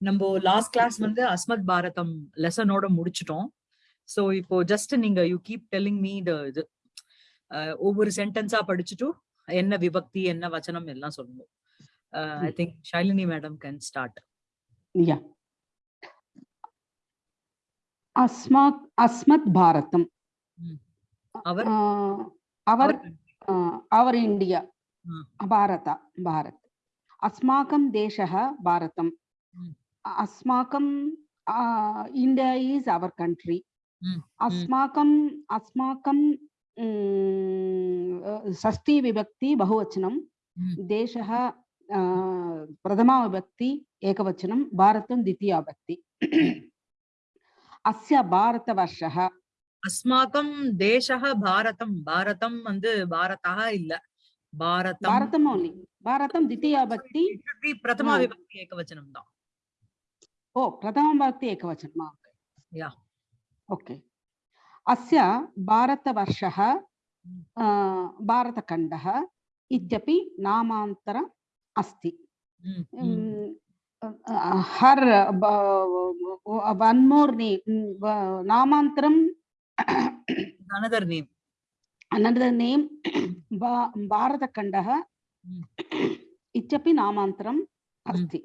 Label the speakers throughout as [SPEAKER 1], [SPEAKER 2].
[SPEAKER 1] நம்ம last class வந்து அஸ்மத் பாரதம் லெசனோட முடிச்சிட்டோம். சோ இப்போ ஜஸ்ட் நீங்க you keep telling me the இது ஒவ்வொரு சென்டென்ஸா படிச்சுட்டு என்ன விபக்தி என்ன வச்சனம் எல்லாம் சொல்லணும் I think Shalini madam can start
[SPEAKER 2] யா அஸ்மாத் அஸ்மத் பாரதம்.
[SPEAKER 1] அவர்?
[SPEAKER 2] அவர்
[SPEAKER 1] அவர்
[SPEAKER 2] இந்தியா. பாரத பாரத்.
[SPEAKER 1] அஸ்மாக்கம்
[SPEAKER 2] தேசக பாரதம். अस्माकं देशः भारतम्
[SPEAKER 1] हम्म।
[SPEAKER 2] अस्माकं इण्डिया इस् अवर् कण्ट्री
[SPEAKER 1] हम्म,
[SPEAKER 2] अस्माकम् अस्माकं म्, अ, षष्ठी विभक्ति बहुवचनं
[SPEAKER 1] हम्म,
[SPEAKER 2] देशः अ, प्रथमा विभक्ति एकवचनं भारतं द्वितीया विभक्ति अस्य भारतवर्षः
[SPEAKER 1] அஸ்மாக்கம் தேசः பாரதம் பாரதம் வந்து பாரதா இல்ல பாரதம்
[SPEAKER 2] भारतम् ओन्लि भारतं द्वितीया विभक्ति
[SPEAKER 1] It should be பிரதமா
[SPEAKER 2] ஆ.
[SPEAKER 1] விபக்தி ஏகவச்சனம் தான்
[SPEAKER 2] ओ प्रथमविभक्ति एकवचनं
[SPEAKER 1] Yeah.
[SPEAKER 2] ओके अस्य भारतवर्षः अ, भारतखण्डः इत्यपि नामान्तरम् अस्ति
[SPEAKER 1] ம், ம்.
[SPEAKER 2] हर् वन् मोर् नेम् नामान्तरं
[SPEAKER 1] another name
[SPEAKER 2] another name भारतखण्डः
[SPEAKER 1] Mm.
[SPEAKER 2] इत्यपि नामान्तरम् अस्ति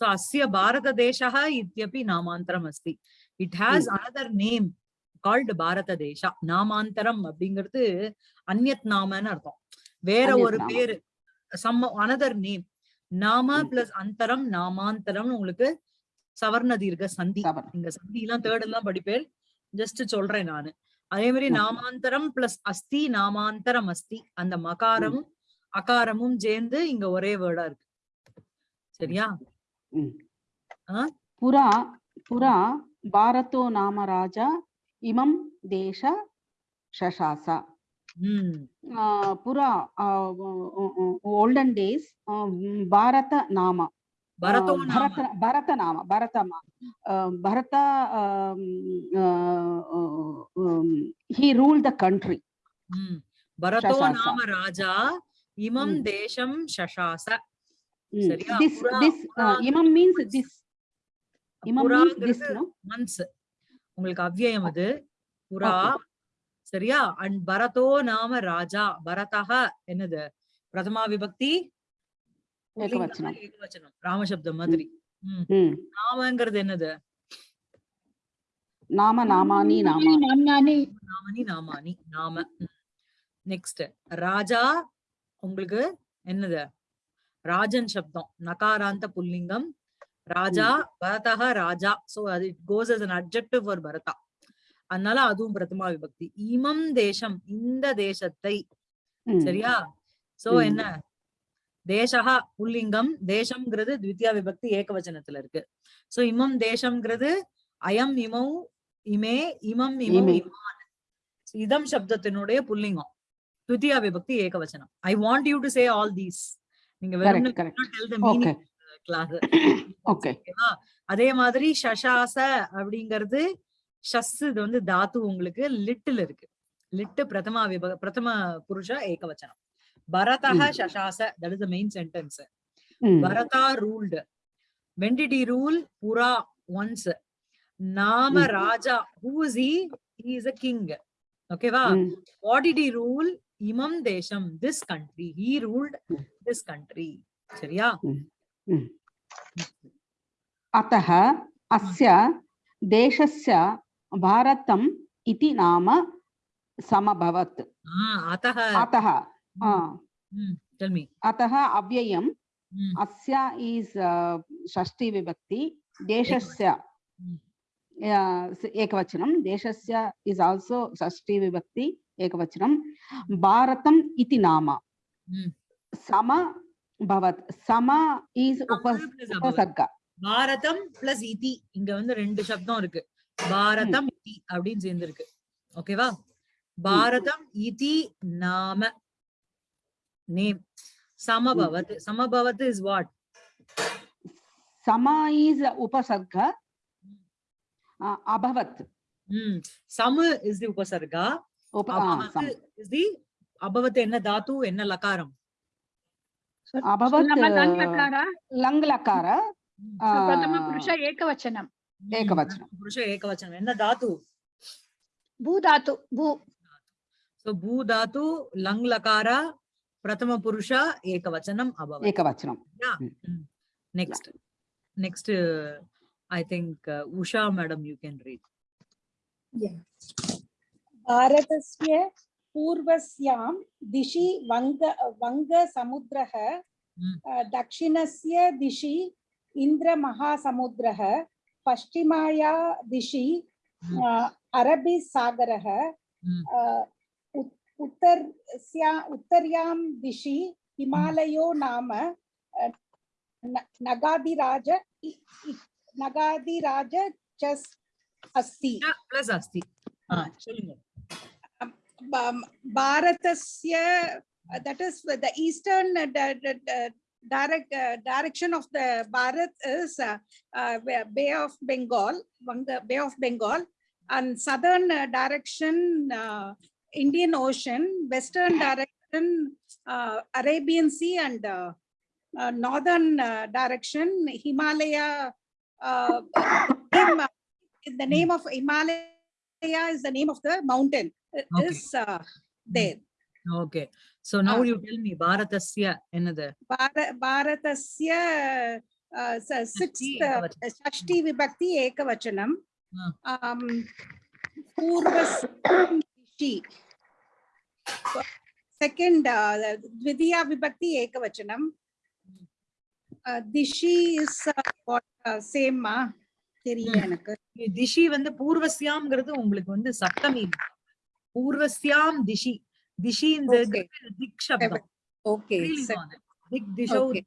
[SPEAKER 1] asya bharata deshaha ityapि நாமாந்தரம் அஸ்தி. It has another name called பாரத தேசா நாமாந்தரம் அப்படிங்கிறது அந்யத் நாமன்னு அர்த்தம். வேற ஒரு
[SPEAKER 2] நாம.
[SPEAKER 1] பேரு சம் அனதர் நேம் நாம. பிளஸ் அந்தரம் நாமாந்தரம் உங்களுக்கு சவர்ண தீர்க்க சந்தி. இங்க சந்தி எல்லாம் தேர்ட் எல்லாம் படிப்பேன். ஜஸ்ட் சொல்றேன் நானு. அதே மாதிரி. நாமாந்தரம் பிளஸ் அஸ்தி நாமாந்தரம் அஸ்தி. அந்த மகாரமும் அகாரமும் சேர்ந்து இங்க ஒரே வேர்டா இருக்கு. சரியா?
[SPEAKER 2] புರಾ புರಾ பாரதோ நாம
[SPEAKER 1] ராஜா
[SPEAKER 2] இமம் தேச ஷசாச புரா ஓல்டன் டேஸ்
[SPEAKER 1] பாரத நாம
[SPEAKER 2] భరత నామ భరతమ Bharata he rule the country
[SPEAKER 1] భరతో నామ
[SPEAKER 2] రాజా
[SPEAKER 1] ఇమం దేశం
[SPEAKER 2] శశాస
[SPEAKER 1] சரியா?
[SPEAKER 2] This this imam means this. Imam means this no?
[SPEAKER 1] months உங்களுக்கு அவ்யயம் அது.
[SPEAKER 2] புரா
[SPEAKER 1] சரியா? அண்ட் பரதோ நாம ராஜா. பரதக என்னது? பிரதமா விபக்தி.
[SPEAKER 2] ஏகவச்சனம்.
[SPEAKER 1] ராமசப்தம் மாதிரி. நாமங்கிறது என்னது?
[SPEAKER 2] நாம நாமானி நாமானி
[SPEAKER 1] நாமனி. நாமானி நாம. நெக்ஸ்ட் ராஜா உங்களுக்கு என்னது? ராஜன் சப்தம் நகாராந்த புல்லிங்கம் ராஜா பரதः ராஜா. சோ அது it goes as an adjective for பரதா. அதனால அதுவும் பிரதமா விபக்தி. இமம் தேசம் இந்த தேசத்தை. சரியா? சோ. என்ன? தேசஹா புல்லிங்கம் தேசம்ங்கிறது த்வித்தியா விபக்தி ஏகவச்சனத்துல இருக்கு. சோ இமம் தேசம்ங்கிறது அயம் இமௌ இமே இமம் இமௌ
[SPEAKER 2] இமே.
[SPEAKER 1] இமான். இதம் சப்தத்தினுடைய புல்லிங்கம். த்வித்தியா விபக்தி ஏகவச்சனம். I want you to say all these நீங்க வெறும் கிளாஸ் அதே மாதிரி ஷஷாச அப்படிங்கிறது ஷஸ் இது வந்து தாத்து உங்களுக்கு லிட்டில் இருக்கு. லிட்டு பிரதமா விப பிரதம புருஷ ஏகவச்சனம். பரதः. ஷஷாச that is
[SPEAKER 2] the
[SPEAKER 1] main sentence. Bharata ruled he rule புரா ஒன்ஸ் நாம. ராஜா is he? He is a king. ஓகேவா?
[SPEAKER 2] Mm.
[SPEAKER 1] what did he rule இமம் தேசம் this country he ruled
[SPEAKER 2] ம்.
[SPEAKER 1] this country சரியா
[SPEAKER 2] अतः अस्य देशस्य भारतम् इति नाम समभवत्
[SPEAKER 1] ஆஹ் अतः
[SPEAKER 2] अतः आ,
[SPEAKER 1] ம், tell me
[SPEAKER 2] अतः अव्ययम्
[SPEAKER 1] ம்,
[SPEAKER 2] अस्य इस् षष्ठी विभक्ति देशस्य
[SPEAKER 1] ம்.
[SPEAKER 2] आ, स- एकवचनं देशस्य इस् आल्सो षष्ठी विभक्ति एकवचनं भारतम् इति नाम
[SPEAKER 1] ம்.
[SPEAKER 2] सम भवत् सम इस् उप
[SPEAKER 1] சம plus above.
[SPEAKER 2] उपसर्ग
[SPEAKER 1] பாரதம் பிளஸ் இதி இங்க வந்து ரெண்டு சப்தம் இருக்கு பாரதம் இதி அப்படின்னு சேர்ந்து இருக்கு ஓகேவா பாரதம் இதி நாம நேம் சமபவத் சமபவத் இஸ் வாட்
[SPEAKER 2] सम इस् उपसर्ग आ, अभवत्
[SPEAKER 1] ம் சமு இஸ் தி உபசர்கா
[SPEAKER 2] is the abhavat
[SPEAKER 1] enna dhatu enna lakaram abhavat lang lakara lang
[SPEAKER 2] lakara
[SPEAKER 3] prathama
[SPEAKER 2] purusha
[SPEAKER 3] ekavachanam
[SPEAKER 2] ekavachanam purusha ekavachanam
[SPEAKER 3] enna dhatu
[SPEAKER 2] bhu
[SPEAKER 1] dhatu bhu so bhu
[SPEAKER 3] dhatu lang
[SPEAKER 1] lakara prathama purusha ekavachanam abhavat ekavachanam yeah next next
[SPEAKER 2] uh,
[SPEAKER 1] i think uh, usha madam you can read yeah
[SPEAKER 4] भारतस्य पूर्वस्यां दिशि वंग वङ्ग वङ्गसमुद्रः हम्म। दक्षिणस्य दिशि इंद्र इन्द्रमहासमुद्रः पश्चिमाया दिशि
[SPEAKER 1] हम्म।
[SPEAKER 4] अरबी अरबीसागरः हम्म। उत्तरस्या उत्तर्यां दिशि हिमालयो नाम नगादिराज नगादिराज चस अस्ति।
[SPEAKER 1] Plus अस्ति। हाँ
[SPEAKER 4] चलिए Bharatasya, uh, that is the eastern uh, di- di- di- direct uh, direction of the Bharat is Bay- of Bengal, Bay of Bengal, and southern direction Indian Ocean, western direction Arabian Sea, and northern direction Himalaya. Uh, uh, the name of Himalaya is the name of the mountain.
[SPEAKER 1] Okay.
[SPEAKER 4] is uh, there.
[SPEAKER 1] Okay. So now
[SPEAKER 4] uh,
[SPEAKER 1] you tell me Bharatasya another.
[SPEAKER 4] Bar Bharatasya uh, sixth uh, Shashti Vibhakti Ekavachanam.
[SPEAKER 1] Ah.
[SPEAKER 4] Um, Purvasam Dishi. Second, uh, Vibhakti Ekavachanam. Uh, Dishi is uh, what, uh, same. Uh, தெரியல
[SPEAKER 1] Hmm.
[SPEAKER 4] எனக்கு.
[SPEAKER 1] திஷி வந்து பூர்வஸ்யாம்ங்கிறது உங்களுக்கு வந்து சப்தமி. பூர்வஸ்யாம் திஷி. திஷி இந்த
[SPEAKER 4] Okay.
[SPEAKER 1] திக் சப்தம்
[SPEAKER 4] okay
[SPEAKER 1] ஸ்ரீலிங்கம் அது. திக் திஷௌ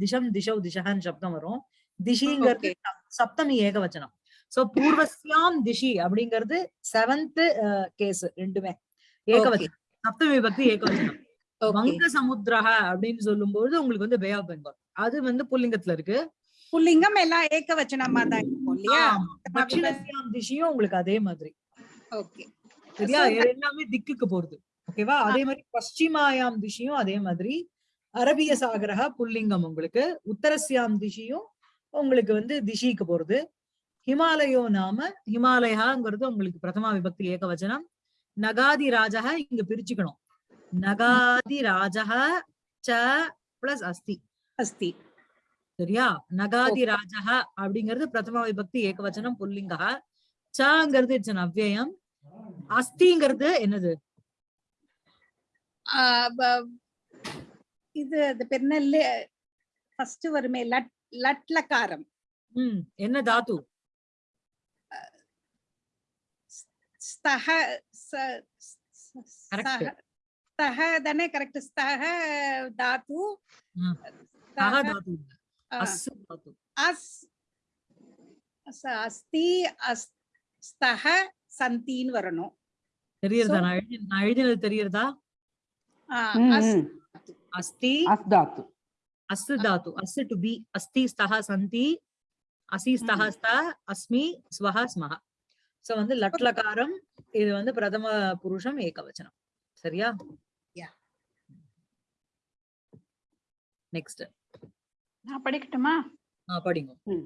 [SPEAKER 1] திஷம் திஷௌ சப்தம் வரும். திஷிங்கிறது சப்- சப்தமி ஏகவச்சனம். சோ பூர்வஸ்யாம் திஷி அப்படிங்கிறது செவன்த் கேஸ் ரெண்டுமே. ஏகவச்சனம். சப்தமி விபக்தி ஏகவச்சனம். வங்க சமுத்திரஹ அப்படின்னு சொல்லும்போது உங்களுக்கு வந்து பே ஆஃப் பெங்கால் அது வந்து புல்லிங்கத்துல இருக்கு.
[SPEAKER 4] புல்லிங்கம் எல்லாம் ஏகவச்சனமா தான் இருக்கும் இல்லையா?
[SPEAKER 1] ஆமா. தட்சிணஸ்யாம் திஷியும் உங்களுக்கு அதே மாதிரி.
[SPEAKER 4] ஓகே.
[SPEAKER 1] சரியா? எல்லாமே திக்குக்கு போறது. ஓகேவா? அதே மாதிரி பশ্চিமாயாம் திஷியும் அதே மாதிரி. அரபிய சாகரக புல்லிங்கம் உங்களுக்கு. உத்தரஸ்யாம் திஷியும் உங்களுக்கு வந்து திஷிக்கு போறது. ஹிமாலயோ நாம ஹிமாலயாங்கிறது உங்களுக்கு பிரதமா விபக்தி ஏகவச்சனம் நகாதி ராஜக இங்க பிரிச்சுக்கணும். நகாதி ராஜக ச பிளஸ் அஸ்தி.
[SPEAKER 4] அஸ்தி.
[SPEAKER 1] சரியா? நகாதி ராஜக அப்படிங்கிறது பிரதம விபக்தி ஏகவச்சனம் புல்லிங்கா. சங்கிறது இட்ஸ் அன் அவ்யயம் அஸ்திங்கிறது என்னது
[SPEAKER 4] இது அது என்ன? ஃபர்ஸ்ட் வருமே லட் லட்லகாரம்
[SPEAKER 1] ம் என்ன தாத்து?
[SPEAKER 4] ஸ்தஹ. ஸ்தஹ தானே கரெக்ட் ஸ்தஹ தாத்து. ஸ்தஹ,
[SPEAKER 1] தாத்து. தாத்து
[SPEAKER 4] அஸ் ச- அஸ்தி அஸ் ஸ்தஹ சந்தின்னு வரணும்
[SPEAKER 1] தெரியறதா? நான் எழுதி நான் எழுதினது தெரியறதா. அஸ்தி.
[SPEAKER 2] அஸ்தாத்து.
[SPEAKER 1] அஸ் தாத்து அஸ் டு பி. அஸ்தி ஸ்தஹ சந்தி. அசி ஸ்தஹ. ஸ்த அஸ்மி ஸ்வஹ ஸ்மஹ. சோ வந்து லட்லகாரம் இது வந்து பிரதம புருஷம் ஏகவச்சனம். சரியா. நெக்ஸ்ட்
[SPEAKER 3] நான் படிக்கட்டுமா
[SPEAKER 1] படிங்க
[SPEAKER 2] ம்.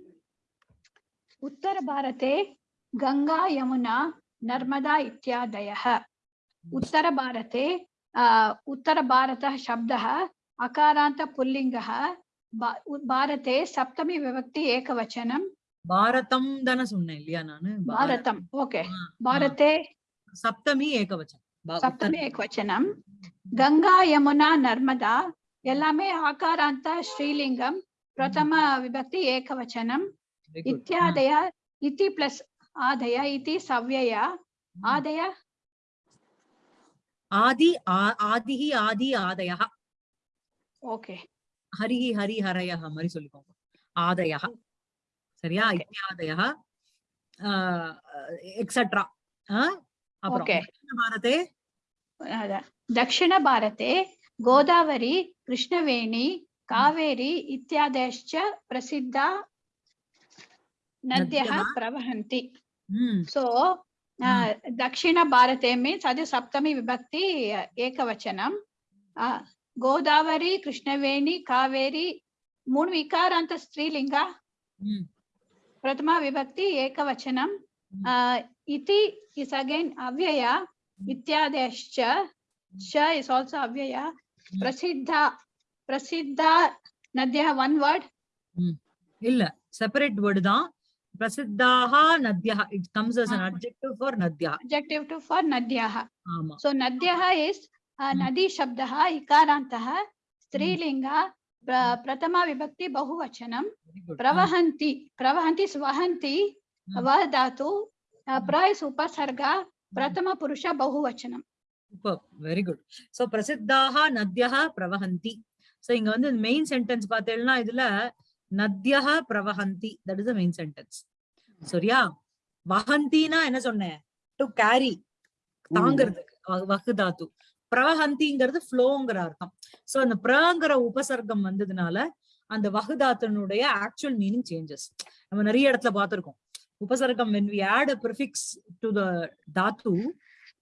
[SPEAKER 3] उत्तरभारते गङ्गा यमुना नर्मदा इत्यादयः उत्तरभारते अ, उत्तरभारतः शब्दः अकारान्तपुल्लिङ्गः भा- उ- भारते सप्तमी विभक्ति एकवचनं
[SPEAKER 1] பாரதம் தானே சொன்னேன் இல்லையா நானு
[SPEAKER 3] भारतम् ओके
[SPEAKER 1] ஆ, ஆ.
[SPEAKER 3] भारते
[SPEAKER 1] சப்தமி ஏகவச்சனம் பா-
[SPEAKER 3] सप्तमी एकवचनं गङ्गा यमुना नर्मदा எல்லாமே ஆகாராந்தா ஸ்ரீலிங்கம் பிரதம விபக்தி ஏகவச்சனம் இத்தியாதய இத்தி பிளஸ் ஆதய இத்தி சவ்யய ஆதய.
[SPEAKER 1] ஆதி ஆதிஹி ஆதி ஆதயா.
[SPEAKER 3] ஓகே
[SPEAKER 1] ஹரிஹி ஹரி ஹரயா மாதிரி சொல்லிக்கோங்க. ஆதயா. சரியா? இத்தியாதயா. எக்ஸட்ரா அப்புறம் தட்சிண பாரதே
[SPEAKER 3] கோதாவரி कृष्णवेणी कावेरी इत्यादयश्च प्रसिद्धा नद्यः
[SPEAKER 1] नद्यः?
[SPEAKER 3] प्रवहन्ति
[SPEAKER 1] ம்
[SPEAKER 3] सो दक्षिणभारते मीन्स् अद् सप्तमी विभक्ति अ, एकवचनं अ, गोदावरी कृष्णवेणी कावेरी मूणु विकारान्त स्त्रीलिङ्ग
[SPEAKER 1] ம்,
[SPEAKER 3] प्रथमा विभक्ति एकवचनम्
[SPEAKER 1] Mm.
[SPEAKER 3] uh, इति is again अव्यया इत्यादयश्च च is also अव्यया ಪ್ರಸಿದ್ಧ ಪ್ರಸಿದ್ಧ ನದ್ಯ ಒನ್ ವರ್ಡ್
[SPEAKER 1] ಇಲ್ಲ ಸೆಪರೇಟ್ ವರ್ಡ್ தான் ಪ್ರಸಿದ್ಧಾಹ ನದ್ಯಃ
[SPEAKER 3] it
[SPEAKER 1] comes as an
[SPEAKER 3] adjective for ನದ್ಯಃ adjective
[SPEAKER 1] to
[SPEAKER 3] for ನದ್ಯಃ ಆಮಾ ಸೊ ನದ್ಯಃ ಇಸ್ ನದಿ ಶಬ್ದಃ
[SPEAKER 1] ಇಕಾರಾಂತಃ ಸ್ತ್ರೀಲಿಂಗ
[SPEAKER 3] ಪ್ರಥಮ ವಿಭಕ್ತಿ ಬಹುವಚನಂ
[SPEAKER 1] ಪ್ರವಹಂತಿ
[SPEAKER 3] ಪ್ರವಹಂತಿ ಸ್ವಹಂತಿ ವ
[SPEAKER 1] ಧಾತು
[SPEAKER 3] ಪ್ರ ಇಸ್ ಉಪಸರ್ಗ ಪ್ರಥಮ ಪುರುಷ
[SPEAKER 1] ಬಹುವಚನಂ வெரி குட் சோ பிரசித்தாக நத்யா பிரவஹந்தி. சோ இங்க வந்து மெயின் சென்டென்ஸ் பார்த்தேன்னா இதுல நத்யா பிரவஹந்தி. தட் இஸ் மெயின் சென்டென்ஸ் சரியா? வஹந்தினா என்ன சொன்னேன்? டு கேரி தாங்கிறதுக்கு வகு தாத்து. பிரவஹந்திங்கிறது ஃப்ளோங்கிற அர்த்தம். சோ அந்த பிரங்கிற உபசர்க்கம் வந்ததுனால அந்த வகுதாத்தனுடைய ஆக்சுவல் மீனிங் சேஞ்சஸ் நம்ம நிறைய இடத்துல பார்த்திருக்கோம். உபசர்க்கம் when we add a prefix to the Tattva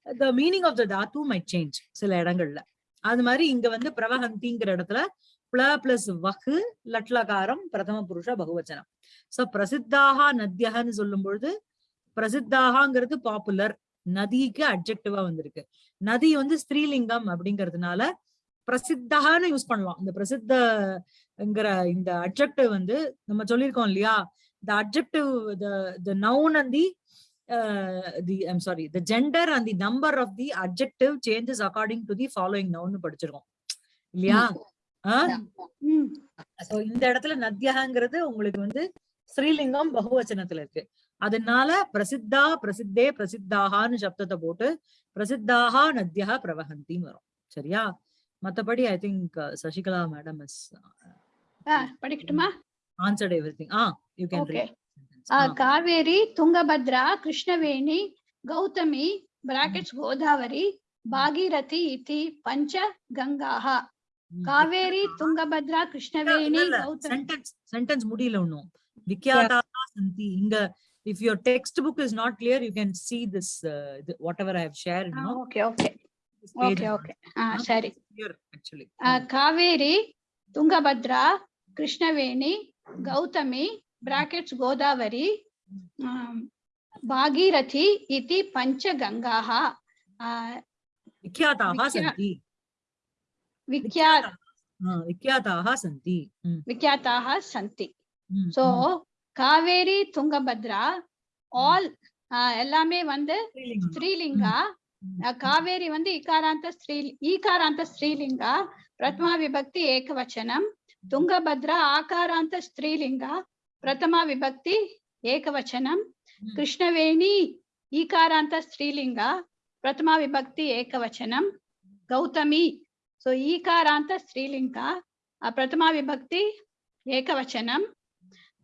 [SPEAKER 1] the meaning of the dhatu may change சில இடங்கள்ல. அது மாதிரி இங்க வந்து பிரவஹந்திங்கிற இடத்துல பிள பிளஸ் வகு லட்லகாரம் பிரதம புருஷ பகுவச்சனம். சோ பிரசித்தாக நத்தியகன்னு சொல்லும் பொழுது பிரசித்தாகங்கிறது பாப்புலர் நதிக்கு அப்ஜெக்டிவா வந்திருக்கு. நதி வந்து ஸ்திரீலிங்கம் அப்படிங்கிறதுனால பிரசித்தகான்னு யூஸ் பண்ணலாம். இந்த பிரசித்தங்கிற இந்த அட்ஜெக்டிவ் வந்து நம்ம சொல்லியிருக்கோம் இல்லையா? The objective the noun noun and the uh, the i'm sorry the gender and the number of the adjective changes according to the following noun னு படிச்சிருக்கோம். இல்லையா? இந்த இடத்துல நத்யகங்கிறது உங்களுக்கு வந்து ஸ்ரீலிங்கம் பகுவச்சனத்துல இருக்கு. அதனால பிரசித்தா பிரசித்தே பிரசித்தாகான்னு சப்தத்தை போட்டு பிரசித்தாகா நத்யா பிரவஹந்தின்னு வரும். சரியா? மத்தபடி I think Sasikala madam is
[SPEAKER 3] Ah, படிக்கட்டுமா?
[SPEAKER 1] Answered
[SPEAKER 3] everything ah you can Kaveri Tungabhadra Krishnaveni Gautami bracket Godavari Bhagirathi ಇತಿ ಪಂಚ ಗಂಗಾ ಕಾವೇರಿ ತುಂಗಭದ್ರಾ
[SPEAKER 1] ಕೃಷ್ಣವೇಣಿ ಸೆಂಟೆನ್ಸ್ ಸೆಂಟೆನ್ಸ್ ಮುಡಿಲ ಉಣ್ಣು ವಿಖ್ಯಾತಾಹ ಸಂತಿ ಹಿಂಗ if your textbook is not clear you can see this uh, the, whatever i have shared
[SPEAKER 3] you
[SPEAKER 1] know
[SPEAKER 3] okay okay okay okay ah sorry
[SPEAKER 1] here actually
[SPEAKER 3] uh, kaveri tungabhadra krishnaveni gautami brackets Godavari um, Bhagirathi इति पञ्च गङ्गाः uh,
[SPEAKER 1] விக்யாதாக
[SPEAKER 3] விக்யா-
[SPEAKER 1] சந்தி
[SPEAKER 3] विख्या
[SPEAKER 1] விக்யாதாக சந்தி ம்,
[SPEAKER 3] विख्याताः सन्ति
[SPEAKER 1] ம்,
[SPEAKER 3] so
[SPEAKER 1] ம்.
[SPEAKER 3] Kaveri Tungabhadra all எல்லாமே வந்து
[SPEAKER 1] ஸ்ரீலிங்கம்.
[SPEAKER 3] ஸ்ரீலிங்கா
[SPEAKER 1] ம்,
[SPEAKER 3] அஹ், காவேரி வந்து இகாராந்த ஸ்ரீ ஈகாராந்த ஸ்ரீலிங்கா பிரதமா விபக்தி ஏகவச்சனம் துங்கபத்ரா ஆகாராந்த ஸ்திரீலிங்கா ప్రథమ విభక్తి ఏకవచనం.
[SPEAKER 1] Hmm.
[SPEAKER 3] కృష్ణవేణి ఈకారాంత స్త్రీలింగ ప్రథమ విభక్తి ఏకవచనం. గౌతమి సో ఈకారాంత స్త్రీలింగ ఆ ప్రథమ విభక్తి ఏకవచనం.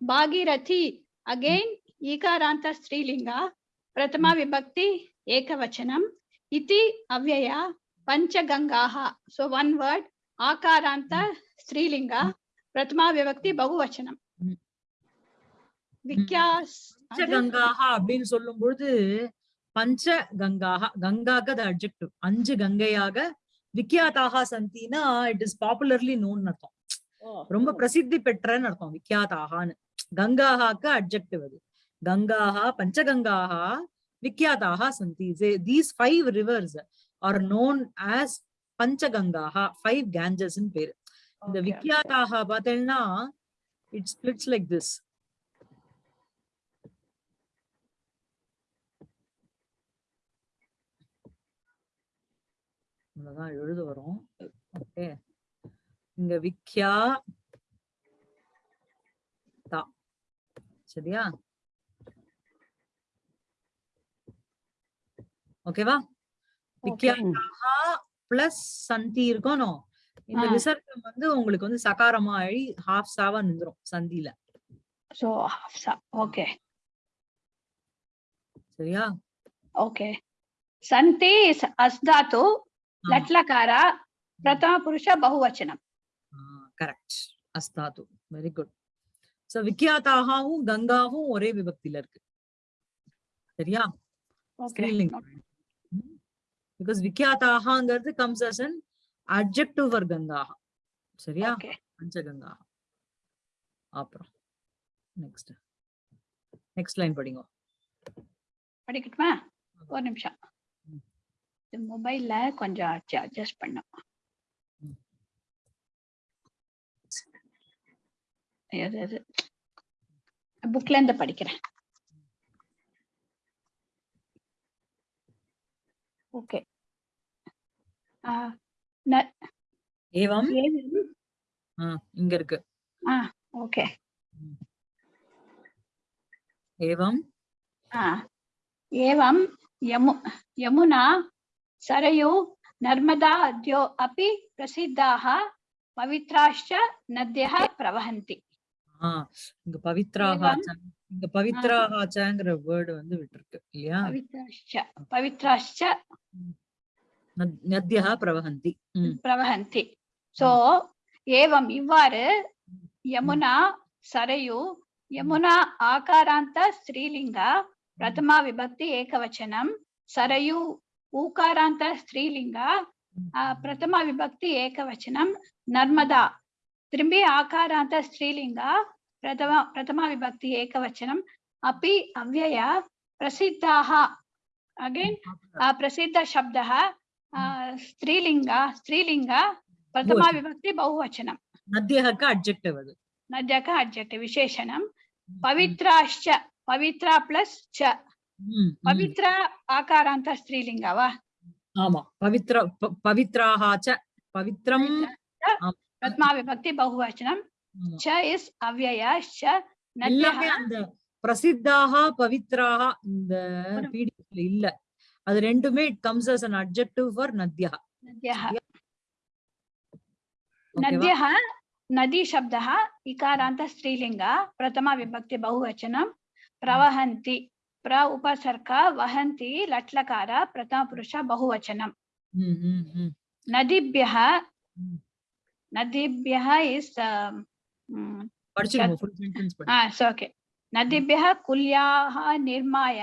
[SPEAKER 3] భాగీరథి అగైన్ ఈకారాంత స్త్రీలింగ ప్రథమ hmm. విభక్తి ఏకవచనం. ఇతి అవ్యయ పంచగంగా సో వన్ వర్డ్ ఆకారాంత hmm. స్త్రీలింగ ప్రథమ
[SPEAKER 1] విభక్తి
[SPEAKER 3] బహువచనం. விக்யாஸ்
[SPEAKER 1] பஞ்சகங்காக அப்படின்னு சொல்லும் பொழுது பஞ்ச கங்காக கங்காக த அட்ஜெக்டிவ் அஞ்சு கங்கையாக விக்யாதாக சந்தினா இட் இஸ் பாப்புலர்லி நோன் அர்த்தம். ரொம்ப பிரசித்தி பெற்றன்னு அர்த்தம் விக்யாதாகான்னு கங்காஹாக்கு அட்ஜெக்டிவ் அது. கங்காஹா பஞ்சகங்காஹா விக்யாதாக சந்தி. These five rivers are known as பஞ்சகங்காஹா five Ganges பேரு. இந்த விக்யாதாக பார்த்தேன்னா இட்ஸ் ஸ்பிளிட்ஸ் லைக் திஸ் இவ்வளவுதான் எழுத வரும். ஓகே. இங்க விக்யா சரியா? ஓகேவா? விக்யாகா பிளஸ் சந்தி இருக்கணும். இந்த விசர்க்கம் வந்து உங்களுக்கு வந்து சகாரமா ஆகி ஹாஃப் சாவா நின்றும் சந்தியில.
[SPEAKER 3] சோ ஹாஃப்
[SPEAKER 1] சா.
[SPEAKER 3] ஓகே. சரியா? ஓகே.
[SPEAKER 1] சந்தி
[SPEAKER 3] அஸ்தாத்து లట్లకార ప్రథమ పురుష
[SPEAKER 1] బహువచనం కరెక్ట్ అస్తాదు வெரி குட் சோ விக்யாத்தாகவும் கங்காவும் ஒரே விபக்தியில இருக்கு சரியா? ஸ்ரீலிங் because விக்யாத்தாகங்கிறது comes as an objective for கங்காக சரியா? பஞ்சகங்காக அப்புறம் நெக்ஸ்ட் நெக்ஸ்ட் லைன் படிங்க.
[SPEAKER 3] படிக்கட்டுமா? ஒரு நிமிஷம். மொபைல்ல கொஞ்சம் அட்ஜஸ்ட் பண்ணலாம் புக்ல இருந்து படிக்கிறேன். ஓகே
[SPEAKER 1] ஏவம்? இங்க இருக்கு.
[SPEAKER 3] ஓகே
[SPEAKER 1] ஏவம்?
[SPEAKER 3] ஏவம் யமு யமுனா सरयू नर्मदा द्यो अपि प्रसिद्धाः पवित्राश्च नद्यः प्रवहन्ति।
[SPEAKER 1] இங்க பவித்ராக இங்க பவித்ராகாச்சங்கிற வேர்டு வந்து விட்டுருக்கு இல்லையா?
[SPEAKER 3] பவித்ராஷ்ச
[SPEAKER 1] பவித்ராஷ்ச நத்யா பிரவஹந்தி
[SPEAKER 3] பிரவஹந்தி. சோ ஏவம் இவ்வாறு யமுனா சரயு யமுனா ஆகாராந்த ஸ்ரீலிங்கா பிரதமா விபக்தி ஏகவச்சனம் சரயு ఊకారాంత స్త్రీలింగ ప్రథమ విభక్తి ఏకవచనం నర్మదా త్రింబి ఆకారాంత స్త్రీలింగ ప్రథమ ప్రథమ విభక్తి ఏకవచనం అపి అవ్యయ ప్రసిద్ధాహ అగైన్ ప్రసిద్ధ శబ్ద
[SPEAKER 1] స్త్రీలింగ
[SPEAKER 3] స్త్రీలింగ ప్రథమ
[SPEAKER 1] విభక్తి బహువచనం నద్యహక
[SPEAKER 3] అడ్జెక్టివ్ అది నద్యక అడ్జెక్టివ్ విశేషణం పవిత్రాశ్చ పవిత్ర
[SPEAKER 1] ప్లస్ చ
[SPEAKER 3] பவித்ரா ஆகாராந்த ஸ்ரீலிங்கா வா
[SPEAKER 1] ஆமா பவித்ர பவித்ராக பவித்ரம்.
[SPEAKER 3] பிரத்மா விபக்தி பகுவச்சனம். ச இஸ்
[SPEAKER 1] அவ்வயா அந்த பிரசித்தாக பவித்ராக இந்த பிடிஎஃப்ல இல்ல. அது ரெண்டுமே it comes as an objective for நத்யா
[SPEAKER 3] நத்யா நதி சப்தா இகாராந்த ஸ்ரீலிங்கா பிரதமா விபக்தி பகுவச்சனம் பிரவஹந்தி. प्र उपसर्ग वहन्ति लट्लकार प्रथमपुरुष बहुवचनं
[SPEAKER 1] ம், ம், ம்.
[SPEAKER 3] नदीभ्यः
[SPEAKER 1] ம்.
[SPEAKER 3] नदीभ्यः इस्
[SPEAKER 1] படிச்சுக்கோங்க full sentence படி
[SPEAKER 3] ओके नदीभ्यः कुल्याः निर्माय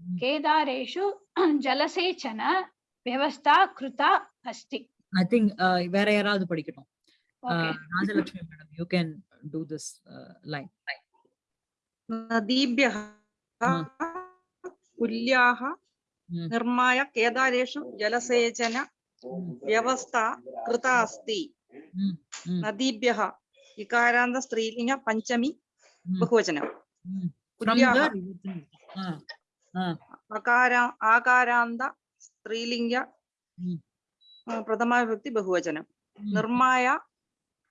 [SPEAKER 1] ம்.
[SPEAKER 3] केदारेषु जलसेचन व्यवस्था कृता अस्ति
[SPEAKER 1] ஐ திங்க் வேற யாராவது படிக்கட்டும்
[SPEAKER 3] okay
[SPEAKER 1] Uh, Rajalakshmi madam you can do this line
[SPEAKER 5] नदीभ्यः
[SPEAKER 1] ഉല്യാഹ നിർമ്മായ കേദാരേഷു ജലസേചന
[SPEAKER 5] വ്യവസ്ഥ കൃത അസ്തി
[SPEAKER 1] നദീഭ്യ
[SPEAKER 5] ഇകാരാന്ത സ്ത്രീലിംഗ പഞ്ചമി ബഹുവചനം.
[SPEAKER 1] ആകാരാന്ത
[SPEAKER 5] സ്ത്രീലിംഗ പ്രഥമ വ്യക്തി ബഹുവചനം. നിർമായ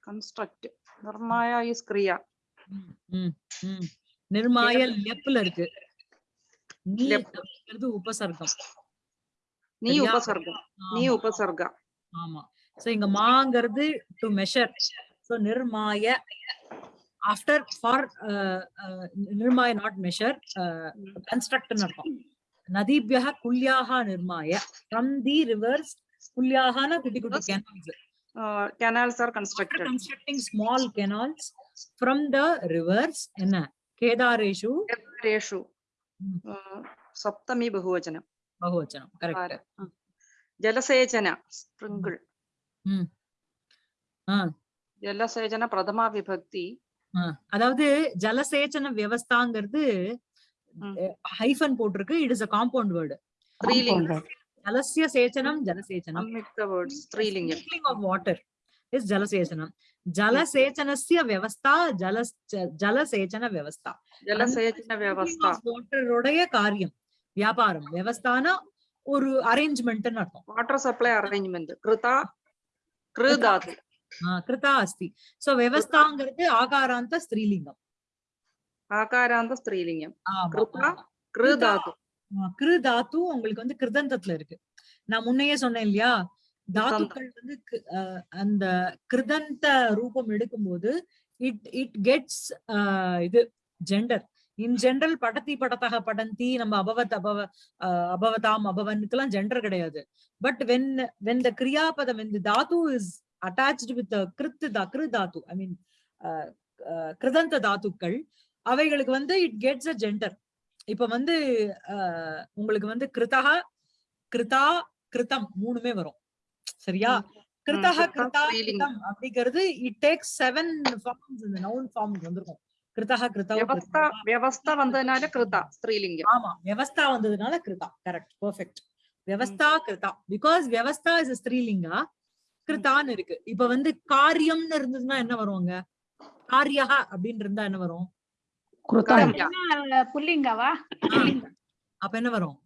[SPEAKER 1] കൺസ്ട്രക്ട് നിർമായ ഈസ് ക്രിയ നിർമായ ലെപ്പിൽ நீ அப்படிங்கிறது உபசர்க்கம்.
[SPEAKER 5] நீ
[SPEAKER 1] உபசர்க்கம்.
[SPEAKER 5] நீ உபசர்க்கம்.
[SPEAKER 1] ஆமா. சோ இங்க மாங்கிறது டு மெஷர் சோ நிர்மாய ஆஃப்டர் ஃபார் uh, uh, நிர்மாய நாட் மெஷர் கன்ஸ்ட்ரக்ட் அர்த்தம். நதிபியா குல்யாக நிர்மாய ஃப்ரம் தி ரிவர்ஸ் குல்யாகான குட்டி குட்டி கேனால்ஸ்
[SPEAKER 5] uh, canals are constructed.
[SPEAKER 1] After constructing small canals from the என்ன? கேதாரேஷு.
[SPEAKER 5] கேதாரேஷு. സപ്തമി
[SPEAKER 1] பகுவச்சனம்
[SPEAKER 5] ബഹുവചനം
[SPEAKER 1] கரெக்ட் ஜலசேச்சன
[SPEAKER 5] സ്പ്രിങ്കിൾ ஜலசேச்சன பிரதமா
[SPEAKER 1] விபக்தி அதாவது ஜலசேச்சன வியவஸ்தாங்கிறது ஹைஃபன் போட்டிருக்கு it is a compound word
[SPEAKER 5] ஸ்ரீலிங்கம்
[SPEAKER 1] ஜலசிய சேச்சனம் ஜலசேச்சனம்
[SPEAKER 5] மிக்ஸ்ட் ஸ்ரீலிங் ஸ்ரீலிங்கம்
[SPEAKER 1] of water is Jalasejanam. Jalasejanasya vyavastha, Jalas, Jalasejana vyavastha.
[SPEAKER 5] Jalasejana vyavastha.
[SPEAKER 1] Water rodaya karyam, vyaparam, vyavasthana ஒரு அரேஞ்ச்மெண்ட் அர்த்தம்.
[SPEAKER 5] வாட்டர் சப்ளை அரேஞ்ச்மெண்ட் கிருதா
[SPEAKER 1] கிருதாது. கிருதா அஸ்தி. சோ வியவஸ்தாங்கிறது ஆகாராந்த ஸ்திரீலிங்கம்.
[SPEAKER 5] ஆகாராந்த ஸ்திரீலிங்கம்.
[SPEAKER 1] கிருதா கிருதாது. கிருதாத்து உங்களுக்கு வந்து கிருதந்தத்துல இருக்கு. நான் முன்னையே சொன்னேன் இல்லையா? தாத்துக்கள் வந்து அந்த கிருதந்த ரூபம் எடுக்கும்போது இட் இட் கெட்ஸ் இது ஜெண்டர். இன் ஜெனரல் படத்தி படத்தக படந்தி நம்ம அபவத் அபவ அபவதாம் அபவனுக்கெல்லாம் ஜெண்டர் கிடையாது. பட் வென் வென் த கிரியாபதம் வென் தி தாத்து இஸ் அட்டாச்டு வித் கிருத்து தா கிரு தாத்து ஐ மீன் கிருதந்த தாத்துக்கள் அவைகளுக்கு வந்து இட் கெட்ஸ் அ ஜெண்டர். இப்ப வந்து உங்களுக்கு வந்து கிருதக கிருதா கிருதம் மூணுமே வரும். சரியா?
[SPEAKER 5] கிருதா
[SPEAKER 1] கிருதா கிருதம் அப்படிங்கிறது இட் டேக் செவன் ஃபார்ம்ஸ் இந்த நவுன் ஃபார்ம்ஸ் வந்திருக்கும். கிருத்தக கிருதா
[SPEAKER 5] வியவஸ்தா வந்ததுனால கிருதா ஸ்ரீலிங்கம்.
[SPEAKER 1] ஆமா வியவஸ்தா வந்ததுனால கிருதா கரெக்ட் பெர்ஃபெக்ட் வியவஸ்தா கிருதா பிகாஸ் வியவஸ்தா இஸ் ஸ்ரீலிங்கா கிருதான்னு இருக்கு. இப்ப வந்து காரியம்னு இருந்ததுன்னா என்ன வருவாங்க காரியா அப்படின்னு இருந்தா என்ன வரும்?
[SPEAKER 3] புள்ளிங்கவா
[SPEAKER 1] அப்ப என்ன வரும்?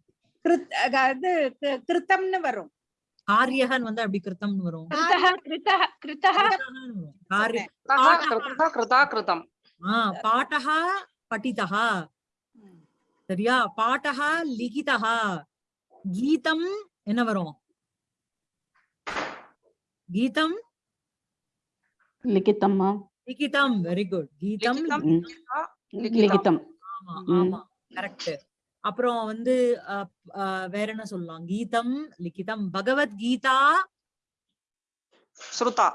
[SPEAKER 4] கிருத்தம்னு வரும்.
[SPEAKER 1] காரியகன் வந்து அப்படி கிருத்தம் வரும். பாட்டா படித்தா சரியா? பாட்டா லிகிதா கீதம் என்ன வரும்? கீதம்?
[SPEAKER 2] லிகிதம்
[SPEAKER 1] லிகிதம். வெரி குட் கீதம்
[SPEAKER 2] லிகிதம்
[SPEAKER 1] ஆமா ஆமா. கரெக்ட் அப்புறம் வந்து வேற என்ன சொல்லலாம்? கீதம் லிகிதம் பகவத்கீதா.
[SPEAKER 5] ஸ்ருதா.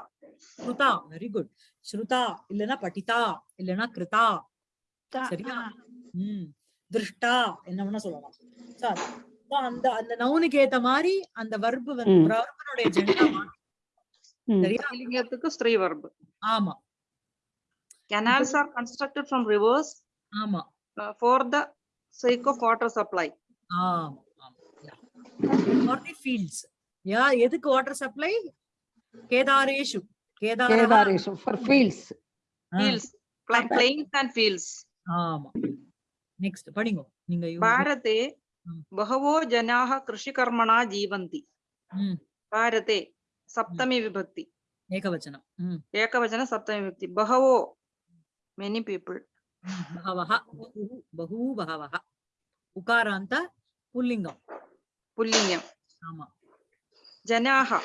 [SPEAKER 1] ஸ்ருதா. வெரி குட் ஸ்ருதா. இல்லனா படிதா இல்லனா கிருதா. சரியா? உம் திருஷ்டா. என்ன வேணா சொல்லலாம். சார் அந்த அந்த நவுனுக்கு ஏத்த மாதிரி அந்த வர்பு வந்து
[SPEAKER 2] ஒரு
[SPEAKER 1] வர்பனுடைய ஜெண்டா சரியா?
[SPEAKER 5] லிங்கத்துக்கு ஸ்திரீ வர்பு
[SPEAKER 1] ஆமா.
[SPEAKER 5] Canals are constructed from rivers
[SPEAKER 1] ஆமா.
[SPEAKER 5] for த So eco water supply.
[SPEAKER 1] Ah, yeah. Or the fields. Yeah, eduk water supply? Kedareshu.
[SPEAKER 2] Kedareshu for fields.
[SPEAKER 5] Fields. Plains and fields.
[SPEAKER 1] ah ஆமா நெக்ஸ்ட் படிங்க நீங்க
[SPEAKER 5] பாரதே பகவோ ஜனாஹ கிருஷிகர்மணா
[SPEAKER 1] ஜீவந்தி
[SPEAKER 5] பாரதே சப்தமி விபக்தி
[SPEAKER 1] ஏகவச்சனம்
[SPEAKER 5] ekavachana saptami vibhakti bahavo
[SPEAKER 1] many people ಬಹವಃ ಬಹೂ ಬಹವಃ ಉಕಾರ புல்லிங்கம்
[SPEAKER 5] புல்லிங்கம்
[SPEAKER 1] ஆமா.
[SPEAKER 5] ஜனாஹா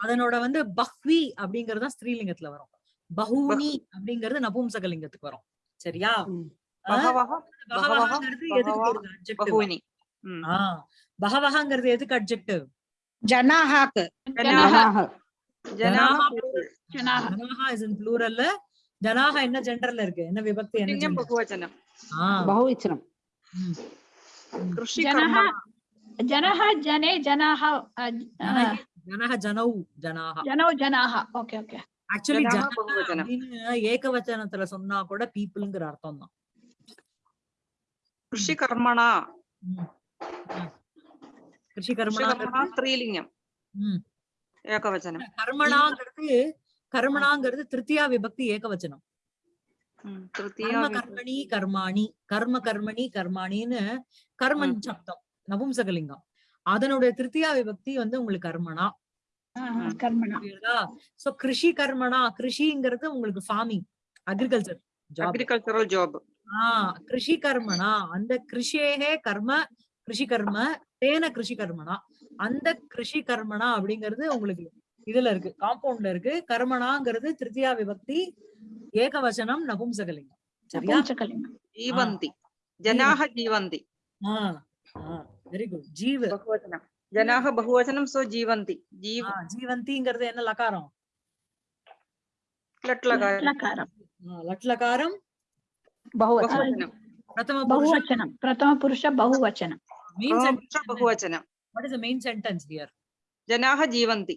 [SPEAKER 1] அதனோட வந்து பஹ்வி அப்படிங்கறது ஸ்ரீலிங்கத்துல வரும். பஹூனி அப்படிங்கறது நபும்சகலிங்கத்துக்கு வரும். சரியா? பகவஹாங்கிறது எதுக்கு அட்ஜெக்டிவ்
[SPEAKER 4] ஜனாஹாக்கு.
[SPEAKER 3] ஜனாஹா.
[SPEAKER 1] ஜனாஹா. இஸ் இன் ப்ளூரல்ல ஜனாக என்ன ஜெண்டர்ல இருக்கு என்ன விபக்தி என்ன
[SPEAKER 5] பகுவச்சனம்
[SPEAKER 3] பகுவச்சனம் ஜனஹ ஜனஹ ஜனே
[SPEAKER 1] ஜனாஹ ஜனஹ ஜனௌ ஜனாஹ
[SPEAKER 3] ஜனௌ ஜனாஹ ஓகே ஓகே
[SPEAKER 1] ஆக்சுவலி
[SPEAKER 5] ஜனஹ
[SPEAKER 1] ஏகவச்சனத்துல சொன்னா கூட பீப்புள்ங்கற அர்த்தம் தான் கிருஷி கர்மணா
[SPEAKER 5] கிருஷி கர்மணா ஸ்திரீலிங்கம் ஏகவச்சனம்
[SPEAKER 1] கர்மணாங்கிறது கர்மணாங்கிறது திருத்தியா விபக்தி ஏகவச்சனம். கர்ம கர்மணி கர்மாணி கர்ம கர்மணி கர்மாணின்னு கர்மன் சப்தம் நபும்சகலிங்கம். அதனுடைய திருத்தியா விபக்தி வந்து உங்களுக்கு கர்மனா. சோ கிருஷி கர்மனா. கிருஷிங்கிறது உங்களுக்கு farming agriculture
[SPEAKER 5] agricultural job
[SPEAKER 1] ah கிருஷி கர்மனா. அந்த கிருஷியே கர்ம கிருஷி கர்ம தேன கிருஷி கர்மனா. அந்த கிருஷி கர்மனா அப்படிங்கிறது உங்களுக்கு இதுல இருக்கு காம்பவுண்ட்ல இருக்கு கர்மனாங்கிறது திருத்தியா விபக்தி ஏகவசனம் நபும்சகலிங்கம் சரியா
[SPEAKER 5] ஜீவந்தி ஜனாக ஜீவந்தி
[SPEAKER 1] வெரி குட் ஜீவ
[SPEAKER 5] ஜனாக பகுவசனம் சோ ஜீவந்தி
[SPEAKER 1] ஜீவ ஜீவந்திங்கிறது என்ன லகாரம் லட்லகாரம்
[SPEAKER 2] லட்லகாரம்
[SPEAKER 5] பகுவசனம்
[SPEAKER 1] பிரதம பகுவசனம் பிரதம புருஷ பகுவசனம் means
[SPEAKER 5] பகுவசனம் what
[SPEAKER 1] is the main sentence
[SPEAKER 5] here ஜனாக
[SPEAKER 1] ஜீவந்தி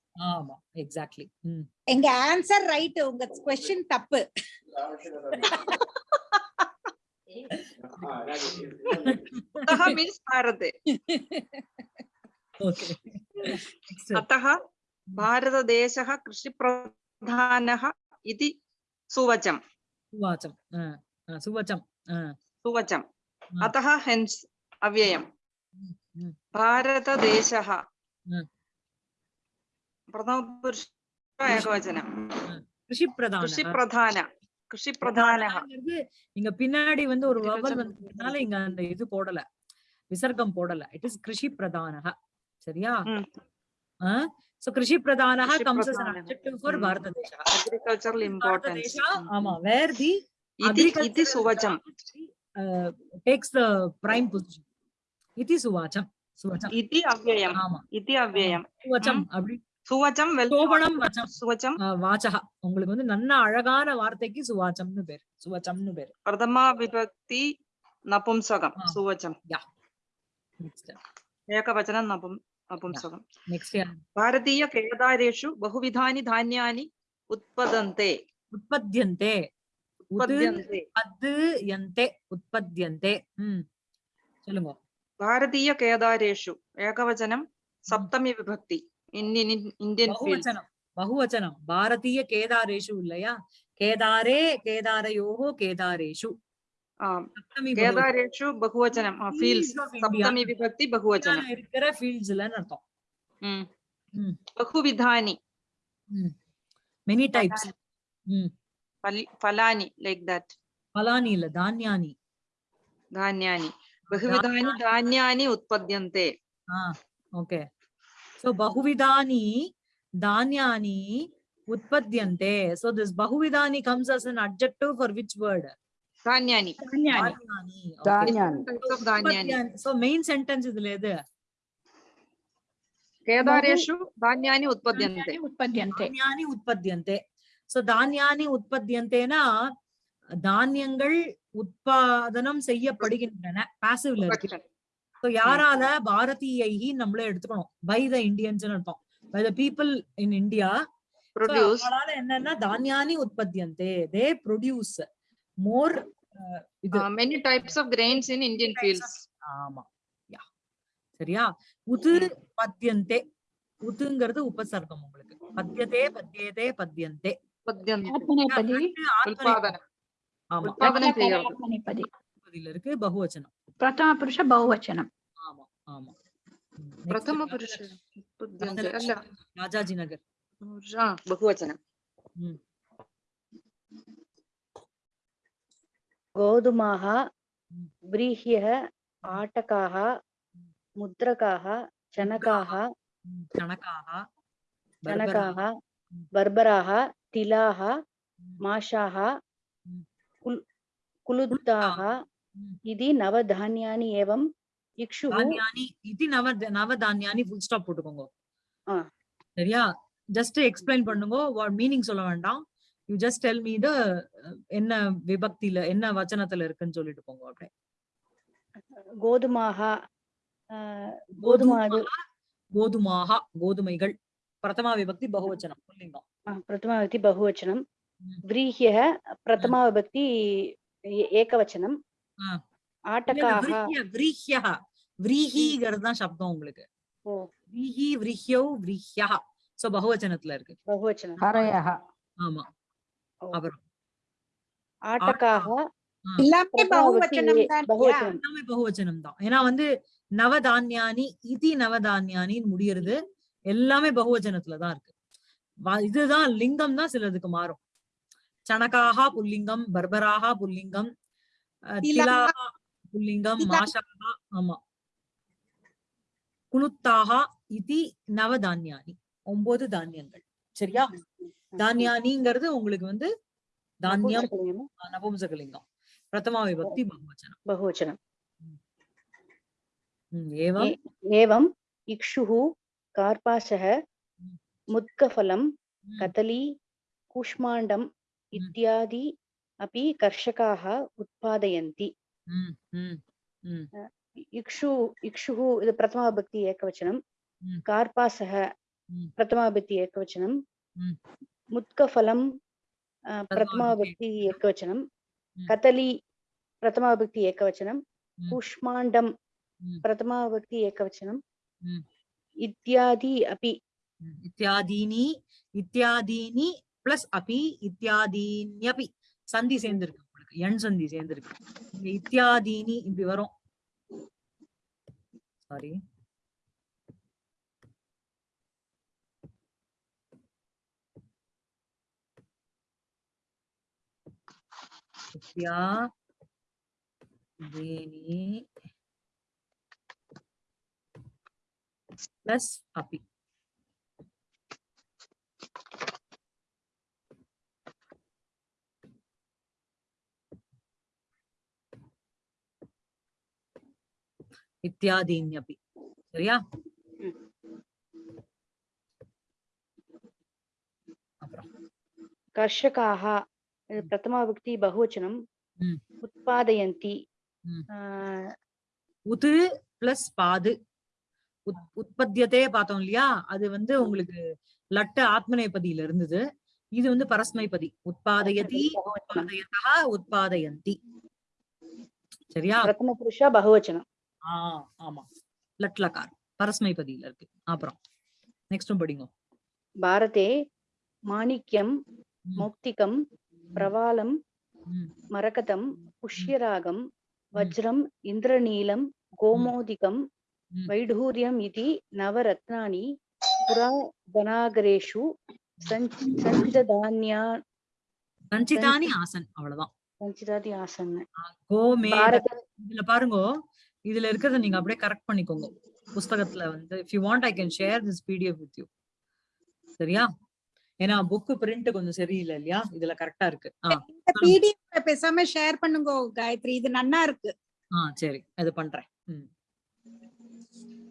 [SPEAKER 1] ஆமா எக்ஸாக்ட்லி
[SPEAKER 4] எங்க ஆன்சர் ரைட் உங்க கொஸ்டின் தப்பு
[SPEAKER 5] अतः means भारते
[SPEAKER 1] ஓகே நெக்ஸ்ட்
[SPEAKER 5] अतः भारतदेशः कृषिप्रधानः इति सुवचम्
[SPEAKER 1] சுவாச்சம் சுவச்சம்
[SPEAKER 5] सुवचम्
[SPEAKER 1] Mm.
[SPEAKER 5] अतः हेन्स्
[SPEAKER 1] പ്രഥമപുരുഷ பின்னாடி வந்து ஒரு வவல் வந்ததுனால இங்க அந்த இது போடல. விசர்க்கம் போடல. இட் இஸ் கிருஷி பிரதானக சரியா சோ கிருஷி பிரதானக ஆமா. வேர் தி
[SPEAKER 5] இது
[SPEAKER 1] இது டேக்ஸ் தி பிரைம் பொசிஷன் இது சுவாச்சம்.
[SPEAKER 5] சுவச்சம்.
[SPEAKER 1] ஆமா.
[SPEAKER 5] இது அவ்யயம்
[SPEAKER 1] சுவச்சம் அப்படி
[SPEAKER 5] சுவச்சம்
[SPEAKER 1] சோபனம் வச்சம் சுவச்சம் வாச்சக உங்களுக்கு வந்து நல்ல அழகான வார்த்தைக்கு சுவாச்சம்னு பேர் சுவச்சம்னு பேர்
[SPEAKER 5] பிரதமா விபக்தி நபும்சகம்
[SPEAKER 1] சுவச்சம்
[SPEAKER 5] யா
[SPEAKER 1] ഏകവചനം
[SPEAKER 5] നപും നപുംസകം ഭാരതീയ
[SPEAKER 1] കേദാരേഷു
[SPEAKER 5] ബഹുവിധാനി ധാന്യാനി ഉത്പദന്തെ ഉത്പദ്യന്തെ
[SPEAKER 1] ഉത്പദ്യന്തെ ചൊല്ലുങ്ങോ
[SPEAKER 5] ഭാരതീയ
[SPEAKER 1] കേദാരേഷു ഏകവചനം സപ്തമി വിഭക്തി
[SPEAKER 5] भारतीयकेदारेषु एकवचनं सप्तमी विभक्ति in in Indian field
[SPEAKER 1] பகுவச்சனம் பகுவச்சனம் Bharatiya கேதாரேஷு இல்லையா கேதாரே கேதாரயோகோ கேதாரேஷு சப்தமி பகுவச்சனம்.
[SPEAKER 5] केदारेषु बहुवचनं फील्ड्स्
[SPEAKER 1] Fields of India.
[SPEAKER 5] सप्तमी विभक्ति बहुवचनं
[SPEAKER 1] இந்தியால இருக்கிற ஃபீல்ட்ஸ்லன்னு அர்த்தம்
[SPEAKER 5] Mm.
[SPEAKER 1] Mm.
[SPEAKER 5] बहुविधानि
[SPEAKER 1] மெனி டைப்ஸ் ம்
[SPEAKER 5] फल- फलानि लैक् दट्
[SPEAKER 1] பலானி இல்ல தானியானி
[SPEAKER 5] धान्यानि बहुविधानि धान्यानि उत्पद्यन्ते
[SPEAKER 1] So Bahuvidani Danyani Utpadyante. So this Bahuvidani comes as an adjective for which word? Danyani.
[SPEAKER 2] Danyani.
[SPEAKER 5] Danyani. Okay. Danyani.
[SPEAKER 1] So main sentence is there.
[SPEAKER 5] కేదారేషు ధాన్యాన్ని ఉత్పద్యంతే
[SPEAKER 3] ఉత్పద్యంతే
[SPEAKER 1] ధాన్యాన్ని ఉత్పద్యంతే సో ధాన్యాన్ని ఉత్పద్యంతేనా தானியங்கள் உற்பாதனம் செய்யப்படுகின்றன பாசிவ்ல இருக்கு ஸோ யாரால பாரதியை நம்மளே எடுத்துக்கணும். பை த இண்டியன்ஸ் அர்த்தம். By the people
[SPEAKER 5] in
[SPEAKER 1] India என்னன்னா தானியானி உற்பத்தியந்தே. தே ப்ரொடியூஸ் மோர் இது
[SPEAKER 5] many types of grains in Indian fields
[SPEAKER 1] ஆமா. யா சரியா? உது பத்தியந்தே. உதுங்கிறது உபசர்க்கம் உங்களுக்கு. பத்தியதே பத்தியதே பத்தியந்தே. ஆமா. இருக்கு பகுவச்சனம். प्रथमपुरुष बहुवचनम् प्रथमपुरुष
[SPEAKER 5] राजाजिनगर् बहुवचनं।
[SPEAKER 6] हम्म।
[SPEAKER 1] गोधूमाः
[SPEAKER 6] व्रीह्यः हम्म। आटकाः हम्म। मुद्रकाः चणकाः चणकाः
[SPEAKER 1] चणकाः
[SPEAKER 6] बर्बराः तिलाः माषाः
[SPEAKER 1] कुलुद्धाः
[SPEAKER 6] कुल्- कुलुत्ताः
[SPEAKER 1] Mm.
[SPEAKER 6] इति नवधान्यानि एवं इक्षुः
[SPEAKER 1] தானியானி இது நவ நவதானியானி ஃபுல் ஸ்டாப் போட்டுக்கோங்க
[SPEAKER 6] ஆ.
[SPEAKER 1] சரியா ஜஸ்ட் எக்ஸ்பிளைன் பண்ணுங்க வாட் மீனிங் சொல்ல வேண்டாம் you just tell me the என்ன விபக்தியில என்ன வச்சனத்துல இருக்குன்னு சொல்லிட்டு போங்க அப்படியே
[SPEAKER 6] गोधूमाः अ, गोधूमादु
[SPEAKER 1] கோதுமாக கோதுமைகள் பிரதமா விபக்தி பகுவச்சனம் புல்லிங்கம்
[SPEAKER 6] अ, प्रथमाविभक्ति बहुवचनं
[SPEAKER 1] Mm.
[SPEAKER 6] व्रीह्यः प्रथमाविभक्ति ए- एकवचनं
[SPEAKER 1] விரீஹிங்கிறது சப்தம் உங்களுக்கு. விரீஹி இருக்கு.
[SPEAKER 4] எல்லாமே பகுவச்சனம்
[SPEAKER 1] ஏன்னா வந்து நவதானியானி இதி நவதானியானின்னு முடியறது எல்லாமே பகுவச்சனத்துலதான் இருக்கு. இதுதான் லிங்கம் தான் சிலதுக்கு மாறும். சனகாகா புல்லிங்கம் பர்பராகா புல்லிங்கம் புல்லிங்கம் மாஷாக ஆமா. குணுத்தாக இது நவ தானியானி ஒன்பது தானியங்கள். சரியா? தானியானிங்கிறது உங்களுக்கு வந்து தானியம் நபும்சகலிங்கம் பிரதமா விபக்தி பகுவச்சனம். பகுவச்சனம். ஏவம்.
[SPEAKER 6] ஏவம் இக்ஷுஹு கார்பாசக
[SPEAKER 1] முத்கஃபலம்
[SPEAKER 6] கதலி கூஷ்மாண்டம் இத்தியாதி अपि कर्षकाः उत्पादयन्ति इक्षु इक्षुः प्रथमाभक्ति एकवचनं कार्पासः प्रथमाभक्ति एकवचनं
[SPEAKER 1] मुत्कफलं
[SPEAKER 6] प्रथमाभक्ति एकवचनं कदली प्रथमाभक्ति एकवचनं कूष्माण्डं प्रथमाभक्ति एकवचनं इत्यादि अपि
[SPEAKER 1] इत्यादीनि इत्यादीनि प्लस् अपि इत्यादीन्यपि சந்தி சேர்ந்திருக்கு உங்களுக்கு. எண் சந்தி சேர்ந்திருக்கு. இங்க இத்தியாதீனி இப்படி வரும். சாரி இத்தியாதீனி பிளஸ் அபி. இத்தியாதீன்யபி சரியா?
[SPEAKER 6] கர்ஷகாக பிரதமாபக்தி பகுவச்சனம் உத்பாதயந்தி
[SPEAKER 1] உது பிளஸ் பாது உற்பத்தியத்தையே பார்த்தோம் இல்லையா அது வந்து உங்களுக்கு லட்ட ஆத்மநேபதியில இருந்தது. இது வந்து பரஸ்மைபதி. உத்பாதயதி உத்பாதயதா உற்பாதயந்தி. சரியா?
[SPEAKER 6] பிரதம புருஷா பகுவச்சனம்.
[SPEAKER 1] ஆ ஆமா. லட்லகார் பரஸ்மைபதியில இருக்கு. அப்புறம் நெக்ஸ்டும் படிங்க.
[SPEAKER 6] பாரதே மாணிக்யம்
[SPEAKER 1] ம்.
[SPEAKER 6] மௌக்திகம் பிரவாலம் மரகதம் புஷ்யராகம் வஜ்ரம் இந்திரநீலம் கோமோதிகம். வைடூரியம் இதி நவரத்னாनि புரா தனாகரேஷு சஞ்ச்- சஞ்சிததான்யா
[SPEAKER 1] சஞ்சிதானி ஆசன் அவ்வளவுதான்.
[SPEAKER 6] சஞ்சிதாதி ஆசன்
[SPEAKER 1] கோமே இதுல பாருங்க. இதுல இருக்கிறத நீங்க அப்படியே கரெக்ட் பண்ணிக்கோங்க. புஸ்தகத்துல வந்து if you want I can share this PDF with you சரியா? ஏன்னா புக் பிரிண்ட் கொஞ்சம் சரியில்லை இல்லையா? இதுல கரெக்டா இருக்கு.
[SPEAKER 4] இந்த பிடிஎஃப் பேசாம ஷேர் பண்ணுங்க காயத்ரி. இது நன்னா இருக்கு.
[SPEAKER 1] ஆ சரி. அது பண்றேன்.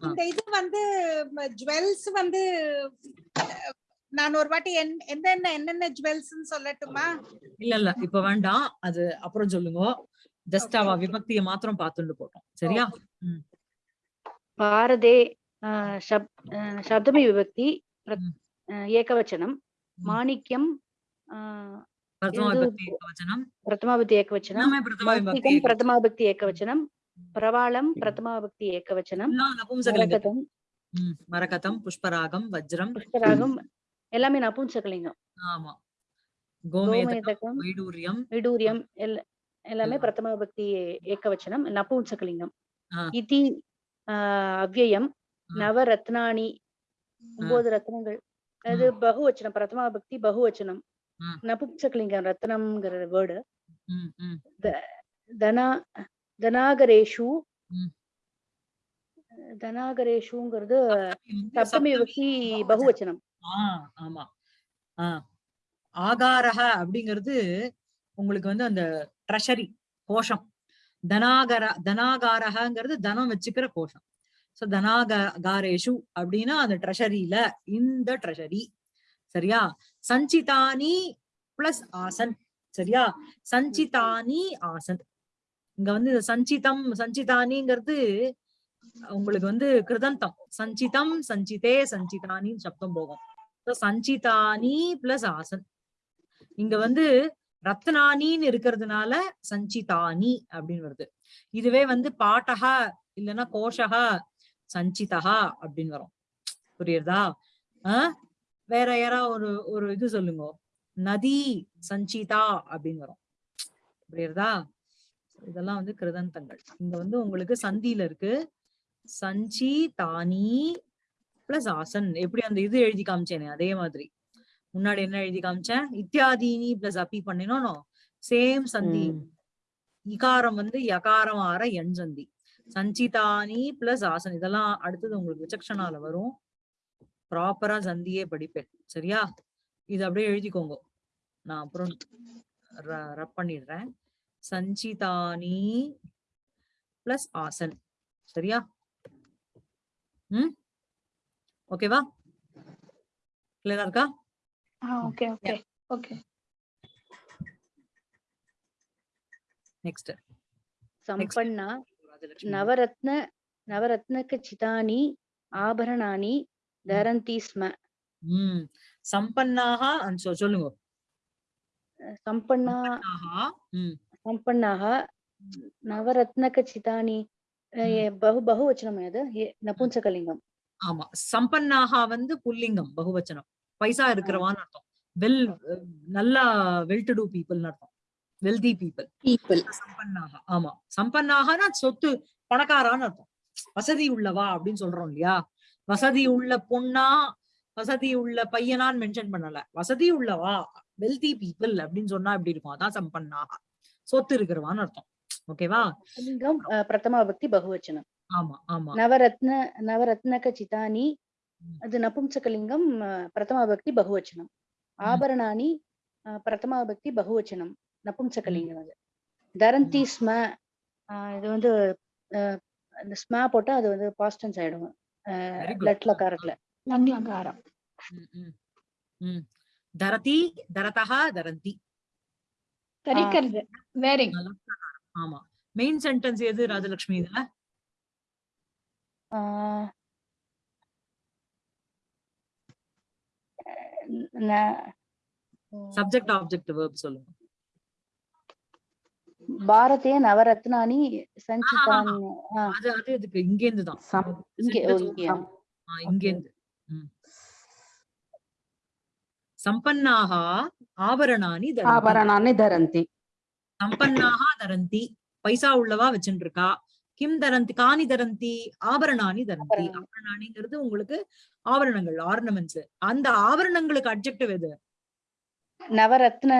[SPEAKER 4] இந்த இது வந்து ஜுவல்ஸ் வந்து நான் ஒரு வாட்டி என்- என்னென்ன என்னென்ன ஜுவல்ஸ் சொல்லட்டுமா?
[SPEAKER 1] இல்ல இல்ல. இப்ப வேண்டாம். அது அப்புறம் சொல்லுங்க. ஜஸ்ட் அவ விபக்தியை மாத்திரம் பார்த்துட்டு போட்டோம். சரியா?
[SPEAKER 6] பாரதே சப்தமி விபக்தி ஏகவச்சனம்
[SPEAKER 1] ம்.
[SPEAKER 6] மாணிக்யம் ஆஹ்
[SPEAKER 1] பிரதம
[SPEAKER 6] இது-
[SPEAKER 1] விபக்தி வச்சனம்
[SPEAKER 6] பிரதமாபக்தி ஏகவச்சனம்
[SPEAKER 1] எல்லாமே பிரதம விபக்தி
[SPEAKER 6] மௌக்திகம் பிரதமாபக்தி ஏகவச்சனம் பிரவாளம் பிரதமாபக்தி ஏகவச்சனம்
[SPEAKER 1] எல்லாம் நபும்சகலிங்கம்
[SPEAKER 6] மரகதம்
[SPEAKER 1] ம், மரகதம் புஷ்பராகம் வஜ்ரம்.
[SPEAKER 6] எல்லாமே நபும்சகலிங்கம்
[SPEAKER 1] ஆமா. கோமேதகம்
[SPEAKER 6] கோமேதகம்
[SPEAKER 1] வைடூரியம்.
[SPEAKER 6] விடூரியம் எல்- எல்லாமே. பிரதம விபக்தி ஏகவச்சனம் நபும்சகலிங்கம்.
[SPEAKER 1] ஆ.
[SPEAKER 6] இதி ஆஹ் அவ்யயம்
[SPEAKER 1] ஆ.
[SPEAKER 6] நவரத்னானி ஒன்பது ரத்னங்கள். அது பகுவச்சனம் பிரதமா பக்தி பகுவச்சனம்.
[SPEAKER 1] ஆ.
[SPEAKER 6] நபும்சகலிங்கம் ரத்னம்ங்கிற வேர்டு.
[SPEAKER 1] ம், ம்,
[SPEAKER 6] தனா தனாகரேஷு.
[SPEAKER 1] ம்.
[SPEAKER 6] தனாகரேஷுங்கிறது
[SPEAKER 1] வந்து
[SPEAKER 6] சப்தமி விபக்தி பகுவச்சனம்.
[SPEAKER 1] ஆ ஆமா. ஆ. ஆகாரக அப்படிங்கிறது உங்களுக்கு வந்து அந்த ட்ரெஷரி கோஷம். தனாகர தனாகாரகங்கிறது தனம் வச்சுக்கிற கோஷம். சோ தனாகாரேஷு அப்படின்னா அந்த ட்ரெஷரியில இந்த ட்ரெஷரி. சரியா? சஞ்சிதானி பிளஸ் ஆசன். சரியா? சஞ்சிதானி ஆசன். இங்க வந்து இது சஞ்சிதம் சஞ்சிதானிங்கிறது உங்களுக்கு வந்து கிருதந்தம். சஞ்சிதம் சஞ்சிதே சஞ்சிதானின்னு சப்தம் போகும். சஞ்சிதானி பிளஸ் ஆசன். இங்க வந்து ரத்னானின்னு இருக்கிறதுனால சஞ்சிதானி அப்படின்னு வருது. இதுவே வந்து பாட்டகா இல்லைன்னா கோஷகா சஞ்சிதா அப்படின்னு வரும். புரியுறதா? ஆஹ் வேற யாரா ஒரு ஒரு இது சொல்லுங்க. நதி சஞ்சிதா அப்படின்னு வரும். புரியுறதா? இதெல்லாம் வந்து கிருதந்தங்கள். இங்க வந்து உங்களுக்கு சந்தியில இருக்கு. சஞ்சி தானி பிளஸ் ஆசன். எப்படி அந்த இது எழுதி காமிச்சேனே அதே மாதிரி. முன்னாடி என்ன எழுதி காமிச்சேன்? இத்தியாதீனி பிளஸ் அப்பி பண்ணினோம். சேம் சந்தி. இகாரம் வந்து யகாரம் ஆற எண் சந்தி. சஞ்சிதானி பிளஸ் ஆசன். இதெல்லாம் அடுத்தது உங்களுக்கு விசக்ஷனால வரும். ப்ராப்பரா சந்தியே படிப்பேன். சரியா? இது அப்படியே எழுதிக்கோங்க. நான் அப்புறம் ரப் பண்ணிடுறேன். சஞ்சிதானி பிளஸ் ஆசன். சரியா? ம்? ஓகேவா கிளியரா இருக்கா?
[SPEAKER 3] Ah,
[SPEAKER 1] okay,
[SPEAKER 6] okay, yeah. okay. Next సంపన్న నవరత్న
[SPEAKER 1] నవరత్నక చితాని ఆభరణాని ధరంతి స్మ
[SPEAKER 6] సంపన్నాహ
[SPEAKER 1] అని சொல்லுங்க
[SPEAKER 6] సంపన్నాహ సంపన్నాహ
[SPEAKER 1] నవరత్నక
[SPEAKER 6] చితాని బహు బహువచనం ఏద నపుంసకలింగం
[SPEAKER 1] ఆమా సంపన్నాహ வந்து புல்லிங்கம் బహువచనం பைசா இருக்கிறவான்னு அர்த்தம். வெல் நல்லா வெல் டு டூ பீப்புள்னு அர்த்தம். Wealthy people.
[SPEAKER 4] பீப்புள்.
[SPEAKER 1] சம்பன்னாக. ஆமா. சம்பன்னாகனா சொத்து பணக்காரான்னு அர்த்தம். வசதி உள்ளவா அப்படின்னு சொல்றோம் இல்லையா? வசதி உள்ள பொண்ணா வசதி உள்ள பையனான்னு மென்ஷன் பண்ணல. வசதி உள்ளவா? வெல்தி பீப்புள் அப்படின்னு சொன்னா எப்படி இருக்கும்? அதான் சம்பன்னாக. சொத்து இருக்கிறவான்னு அர்த்தம். ஓகேவா?
[SPEAKER 6] பிரதமா பக்தி பகுவச்சனம்.
[SPEAKER 1] ஆமா ஆமா.
[SPEAKER 6] நவரத்ன நவரத்னக சிதானி అది నపుంసకలింగం ప్రథమాభక్తి బహువచనం ఆభరణాన్ని பிரதமாபக்தி பகுவச்சனம் நபும்சகலிங்கம் அது. தரந்தி ஸ்ம இது வந்து ஸ்மா போட்டா அது வந்து பாஸ்டன்ஸ் ஆயிடும். லட்லகாரத்துல.
[SPEAKER 3] லங்லகாரம்
[SPEAKER 1] தரதி தரதா தரந்தி.
[SPEAKER 3] தரிக்கிறது வேரி
[SPEAKER 1] ஆமா. மெயின் சென்டென்ஸ் எது ராஜலட்சுமி இதுல? சப்ஜெக்ட் ஆப்ஜெக்ட் வெர்ப் சொல்லுங்க.
[SPEAKER 6] பாரதே நவரத்னானி சஞ்சிதான்
[SPEAKER 1] அது அது இதுக்கு
[SPEAKER 6] இங்க இருந்து
[SPEAKER 1] தான் இங்க இருந்து சம்பன்னாக ஆபரணானி
[SPEAKER 2] ஆபரணானி தரந்தி.
[SPEAKER 1] சம்பன்னாக தரந்தி. பைசா உள்ளவா வச்சுட்டு இருக்கா கிம் தரந்தி காணி தரந்தி ஆபரணானி தரந்தி. ஆபரணானிங்கிறது உங்களுக்கு ஆபரணங்கள் ஆர்னமெண்ட்ஸ் அந்த ஆபரணங்களுக்கு அப்ஜெக்டிவ் எது?
[SPEAKER 6] நவரத்ன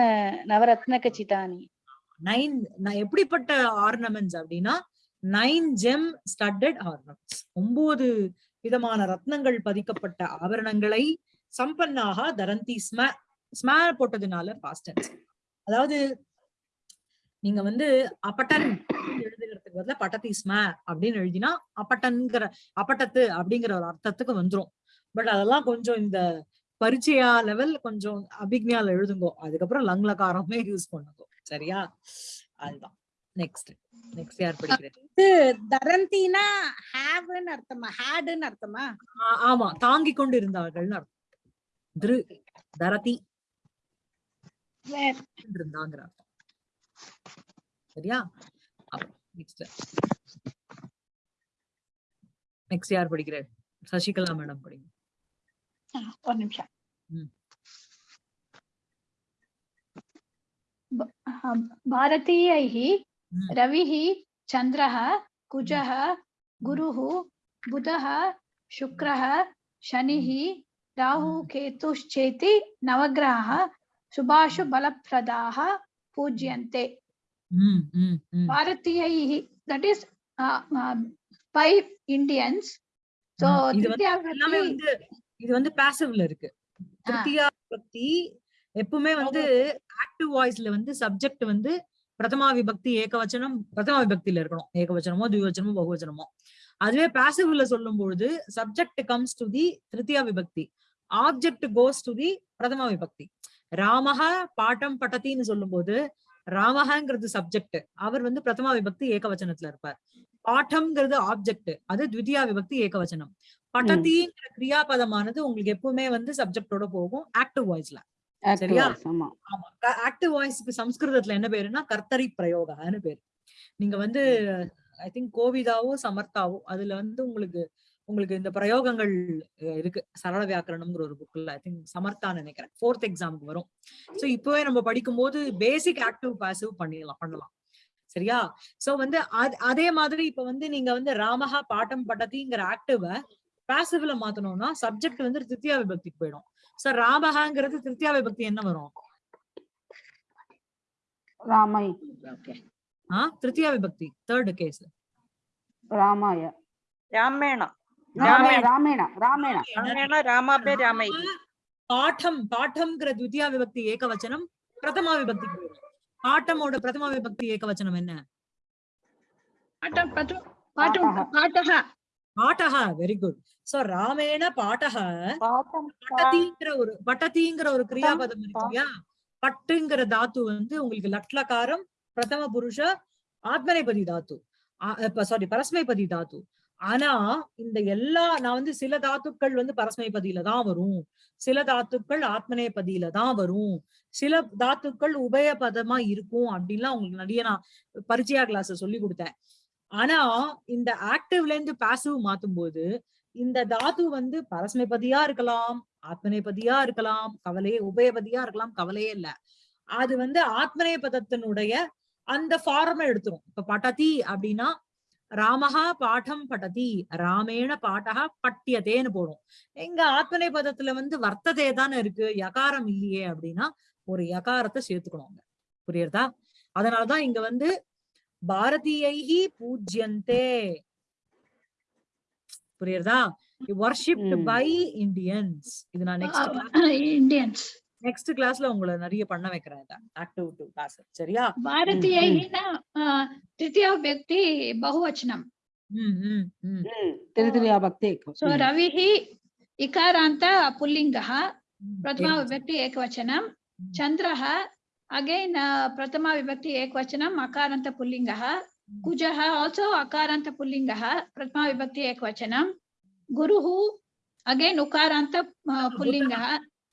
[SPEAKER 6] நவரத்ன கச்சிதானி.
[SPEAKER 1] நைன் எப்படிப்பட்ட ஆர்னமெண்ட்ஸ் அப்படின்னா நைன் ஜெம் ஸ்டட்டட் ஆர்னமெண்ட்ஸ் ஒன்பது விதமான ரத்னங்கள் பதிக்கப்பட்ட ஆபரணங்களை சம்பன்னாக தரந்தி ஸ்ம ஸ்ம போட்டதுனால பாஸ்ட் அதாவது நீங்க வந்து அப்பட்டன் எழுதுகிறதுக்கு பதிலா பட்டத்தி ஸ்ம அப்படின்னு எழுதினா அப்பட்டன்கிற அப்பட்டத்து அப்படிங்கிற ஒரு அர்த்தத்துக்கு வந்துரும். பட் அதெல்லாம் கொஞ்சம் இந்த பரிச்சயா லெவல் கொஞ்சம் அபிக்ஞால எழுதுங்கோ. அதுக்கப்புறம் லங்லகாரமே யூஸ் பண்ணுங்க. சரியா? அதுதான். நெக்ஸ்ட் நெக்ஸ்ட் யார் படிக்கிறது?
[SPEAKER 4] இது தரந்தினா ஹேவ்னு அர்த்தமா? ஹேடுன்னு அர்த்தமா?
[SPEAKER 1] ஆமா. தாங்கிக் கொண்டு இருந்தார்கள்னு அர்த்தம். திரு தரதி இருந்தாங்கிற அர்த்தம். சரியா? நெக்ஸ்ட் நெக்ஸ்ட் யார் படிக்கிறார் சசிகலா மேடம் படிங்க
[SPEAKER 3] ஒரு நிமிஷம்
[SPEAKER 1] ம்.
[SPEAKER 3] ப- அஹ், भारतीयैः
[SPEAKER 1] ம்.
[SPEAKER 3] रविः चन्द्रः कुजः गुरुः बुधः शुक्रः शनिः राहुः
[SPEAKER 1] ம்.
[SPEAKER 3] केतुश्चेति नवग्रहाः शुभाशु बलप्रदाः पूज्यन्ते பாரதியை
[SPEAKER 1] தட் இஸ் ஃபைவ்
[SPEAKER 3] இந்தியன்ஸ்
[SPEAKER 1] எல்லாமே இது வந்து பாசிவ்ல இருக்கு. திருத்தியா எப்பவுமே வந்து ஆக்டிவ் வாய்ஸ்ல வந்து சப்ஜெக்ட் வந்து பிரதமா விபக்தி ஏகவச்சனம் பிரதமா விபக்தியில இருக்கணும். ஏகவச்சனமோ துவச்சனமோ பகுவச்சனமோ. அதுவே பாசிவ்ல சொல்லும் பொழுது சப்ஜெக்ட் கம்ஸ் டு தி திருத்தியா விபக்தி ஆப்ஜெக்ட் கோஸ் டு தி பிரதமா விபக்தி ராமஹ பாட்டம் பட்டத்தின்னு சொல்லும் போது ராமஹாங்கிறது சப்ஜெக்ட் அவர் வந்து பிரதமா விபக்தி ஏகவச்சனத்துல இருப்பார். பாட்டம்ங்கிறது ஆப்ஜெக்ட் அது த்விதியா விபக்தி ஏகவச்சனம். பட்டத்திங்கிற கிரியாபதமானது உங்களுக்கு எப்பவுமே வந்து சப்ஜெக்டோட போகும். ஆக்டிவ் வாய்ஸ்ல சரியா?
[SPEAKER 2] ஆமா.
[SPEAKER 1] ஆக்டிவ் வாய்ஸ்க்கு சம்ஸ்கிருதத்துல என்ன பேருன்னா கர்த்தரி பிரயோகான்னு பேரு. நீங்க வந்து ஐ திங்க் கோவிதாவோ சமர்த்தாவோ அதுல வந்து உங்களுக்கு உங்களுக்கு இந்த பிரயோகங்கள் இருக்கு. சரள வியாக்கரணம்ங்கிற ஒரு புக்ல ஐ திங்க் சமர்த்தான் நினைக்கிறேன். ஃபோர்த் எக்ஸாமுக்கு வரும். சோ இப்பவே நம்ம படிக்கும்போது பேசிக் ஆக்டிவ் பாசிவ் பண்ணிடலாம் பண்ணலாம். சரியா? சோ வந்து அதே மாதிரி இப்ப வந்து நீங்க வந்து ராமஹா பாட்டம் பட்டதிங்கிற ஆக்டிவ பாசிவ்ல மாத்தணும்னா சப்ஜெக்ட் வந்து திருத்தியா விபக்திக்கு போயிடும். சார் ராமஹாங்கிறது திருத்தியா விபக்தி என்ன வரும்? ராமை திருத்தியா விபக்தி தேர்ட் கேஸ்
[SPEAKER 2] ராமாய.
[SPEAKER 5] ராமேணா
[SPEAKER 1] பாட்டம் பாட்டம்ங்கிற துத்தியா விபக்தி ஏகவச்சனம் பிரதமா விபக்தி. பிரதமா விபக்தி ஏகவச்சனம் என்ன? பாட்டகா. வெரி குட் சோ ராமேண
[SPEAKER 5] பாட்டகா.
[SPEAKER 1] பட்டதிங்கிற ஒரு பட்டதிங்கிற ஒரு கிரியாபதம் இருக்கு பட்டுங்கிற தாத்து வந்து உங்களுக்கு லட்லகாரம் பிரதம புருஷ ஆத்மனைபதி தாத்து. சாரி பரஸ்மைபதி தாத்து. ஆனா இந்த எல்லா நான் வந்து சில தாத்துக்கள் வந்து பரஸ்மைபதியில தான் வரும். சில தாத்துக்கள் ஆத்மநேபதியில தான் வரும். சில தாத்துக்கள் உபயபதமா இருக்கும் அப்படின்லாம் உங்களுக்கு நிறைய நான் பரிச்சயா கிளாஸ் சொல்லி கொடுத்தேன். ஆனா இந்த ஆக்டிவ்ல இருந்து பாசிவ் மாத்தும் போது இந்த தாத்து வந்து பரஸ்மைபதியா இருக்கலாம் ஆத்மநேபதியா இருக்கலாம் கவலையே உபயபதியா இருக்கலாம் கவலையே இல்ல. அது வந்து ஆத்மநேபதத்தினுடைய அந்த ஃபார்மை எடுத்துரும். இப்ப பட்டதி அப்படின்னா ராமஹா பாடம் பட்டதி ராமேண பாட்டகா பட்டியதேன்னு போடும். எங்க ஆத்மநேபதத்துல வந்து வர்த்ததே தானே இருக்கு யகாரம் இல்லையே அப்படின்னா ஒரு யகாரத்தை சேர்த்துக்கணும். புரியுறதா? அதனாலதான் இங்க வந்து பாரதியைஹி பூஜ்யந்தே. புரியுறதா? வர்ஷிப்ட். பை இந்தியன்ஸ் இது நான் நெக்ஸ்ட்
[SPEAKER 3] Indians.
[SPEAKER 1] நெக்ஸ்ட் கிளாஸ்ல உங்களை நிறைய பண்ண வைக்கிறேன் ஆக்டிவ் டு கிளாஸ் சரியா
[SPEAKER 3] भारतीयैः न अ, तृतीया व्यक्ति बहुवचनं
[SPEAKER 1] ம், ம், ம்,
[SPEAKER 2] तृतीया भक्ति
[SPEAKER 3] So Raviः इकारान्त पुल्लिङ्गः
[SPEAKER 1] ம்.
[SPEAKER 3] प्रथमा
[SPEAKER 1] एकवचनं.
[SPEAKER 3] विभक्ति एकवचनं
[SPEAKER 1] Mm.
[SPEAKER 3] चन्द्रः अगेन् प्रथमा विभक्ति एकवचनम् अकारान्त पुल्लिङ्गः कुजः आल्सो अकारान्त पुल्लिङ्गः प्रथमा विभक्ति एकवचनं गुरुः अगेन् उकारान्त uh, पुल्लिङ्गः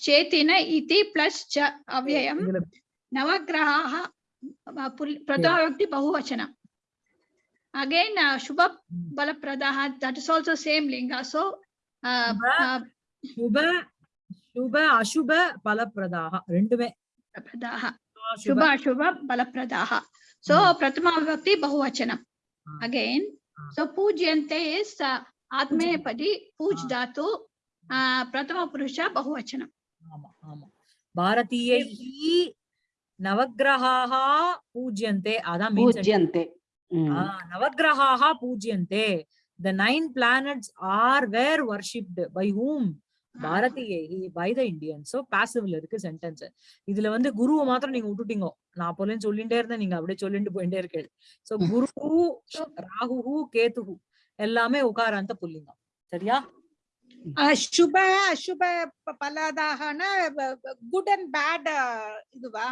[SPEAKER 3] चेतन प्लस च अव्यय नवग्रह प्रथम व्यक्ति बहुवचन। अगेन शुभ बल प्रदाट इज़ लिंग सो
[SPEAKER 1] शुभ शुभ अशुभ बल
[SPEAKER 3] प्रदा शुभ अशुभ। बल प्रदा सो
[SPEAKER 1] हाँ।
[SPEAKER 3] प्रथम व्यक्ति
[SPEAKER 1] बहुवचन।
[SPEAKER 3] अगेन
[SPEAKER 1] हाँ।
[SPEAKER 3] सो हाँ। पूज्य आत्मेपदी पूज धातु uh, प्रथम पुरुष बहुवचनम
[SPEAKER 1] ஆமா ஆமா. பூஜ்யந்தே அதான் பூஜ்யந்தே. நவகிரகாக பூஜ்யந்தே. The nine planets are were worshipped by whom பாரதியை பை த இண்டியன் சோ பாசிவ்ல இருக்கு சென்டென்ஸ் இதுல வந்து குருவை மாத்திரம் நீங்க விட்டுட்டீங்க. நான் போலன்னு சொல்லிட்டே இருந்தேன் நீங்க அப்படியே சொல்லிட்டு போயிட்டே இருக்கேன் சோ குரு ராகு கேத்துஹு எல்லாமே உகாராந்த புல்லிங்கம் சரியா?
[SPEAKER 4] அசுப அசுப பலதாகனா குட் அண்ட் பேட் இதுவா?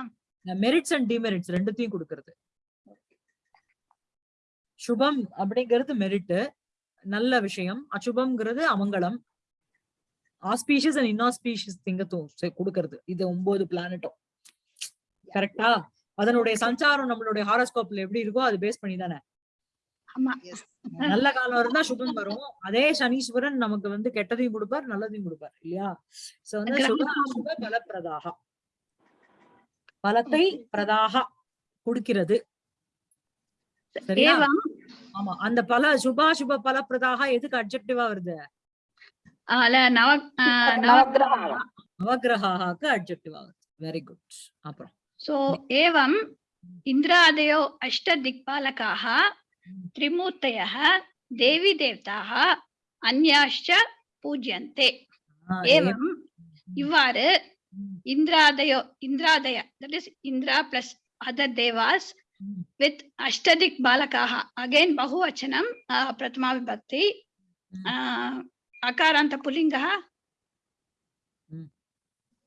[SPEAKER 1] மெரிட்ஸ் அண்ட் டிமெரிட்ஸ் ரெண்டுத்தையும் கொடுக்கறது. சுபம் அப்படிங்கிறது மெரிட் நல்ல விஷயம். அசுபம்ங்கிறது அமங்கலம். ஆஸ்பீஷியஸ் அண்ட் இன்ஆஸ்பீஷியஸ் திங்கத்தும் கொடுக்கறது. இது ஒன்பது பிளானட்டும் கரெக்டா அதனுடைய சஞ்சாரம் நம்மளுடைய ஹாரோஸ்கோப்ல எப்படி இருக்கோ அது பேஸ் பண்ணி தானே நல்ல காலம் இருந்தா சுகம் வரும். அதே சனீஸ்வரன் நமக்கு வந்து கெட்டதையும் கொடுப்பார் நல்லதையும் கொடுப்பார் இல்லையா? சோ வந்து சுக பலப்பிரதாக பலத்தை பிரதாகா கொடுக்கிறது. சரியா? ஆமா. அந்த பல சுபாசுப பலப்பிரதாக எதுக்கு அப்ஜெக்டிவா வருது? நவகிரகாக்கு அப்ஜெக்டிவா வருது. வெரி குட் அப்புறம்.
[SPEAKER 3] சோ ஏவம் இந்திராதயோ அஷ்ட திக்பாலகாக त्रिमूर्त देवी देवता
[SPEAKER 1] अन्याश्च
[SPEAKER 3] पूज्यन्ते। एवं।
[SPEAKER 1] इवारे
[SPEAKER 3] इंद्रादयो इंद्रादय that is Indra plus other Dewas with अष्टदिक बालकाः। अगेन बहुवचनम प्रथमा विभक्ति अकारांत
[SPEAKER 1] पुल्लिंगः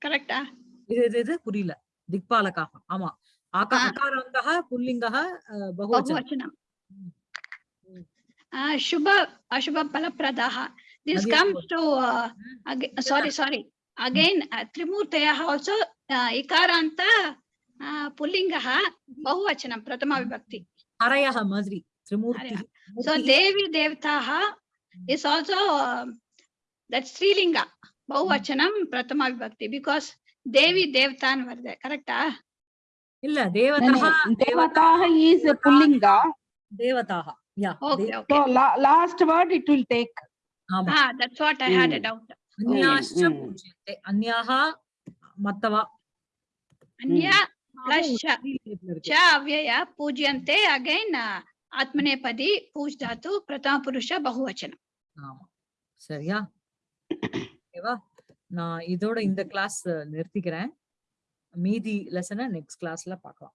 [SPEAKER 3] करेक्ट आ?
[SPEAKER 1] इदे इदे पुरीला दिक्पालकाः
[SPEAKER 3] आमा
[SPEAKER 1] आकारांतः पुल्लिंगः
[SPEAKER 3] बहुवचनम Shubha, Ashubha Palapradaha. This comes to, uh, again, sorry, sorry. Again, uh, Trimurtayaha also, uh, Ikaranta, uh, Pullingaha, Bahuvachanam, Pratama Vibhakti.
[SPEAKER 1] Arayaha, Madhuri, Trimurti.
[SPEAKER 3] So Devi Devtaha is also, uh, that's Srilinga, Bahuvachanam, Pratama Vibhakti, because Devi Devtan var
[SPEAKER 1] there,
[SPEAKER 2] correct?
[SPEAKER 1] Illa,
[SPEAKER 2] Devataha. Devataha is Pullinga.
[SPEAKER 1] Devataha. Yeah
[SPEAKER 3] okay
[SPEAKER 2] so
[SPEAKER 3] okay
[SPEAKER 2] la- last word it will take
[SPEAKER 1] ஆமா
[SPEAKER 3] ah that's what I had a
[SPEAKER 2] Hmm.
[SPEAKER 3] doubt
[SPEAKER 1] அந்யாஷ்ச
[SPEAKER 2] ம்.
[SPEAKER 1] பூஜ்யத்தை அந்யாக மத்தவா
[SPEAKER 3] अन्या plus च
[SPEAKER 1] இருக்கு.
[SPEAKER 3] च अव्यय पूज्यन्ते again आत्मनेपदी पूज् धातु प्रथम पुरुष बहुवचनं
[SPEAKER 1] ஆமா சரியா ஓகேவா நான் இதோட இந்த கிளாஸ் நிறுத்திக்கிறேன் மீதி லெசனை நெக்ஸ்ட் கிளாஸ்ல பார்க்கலாம்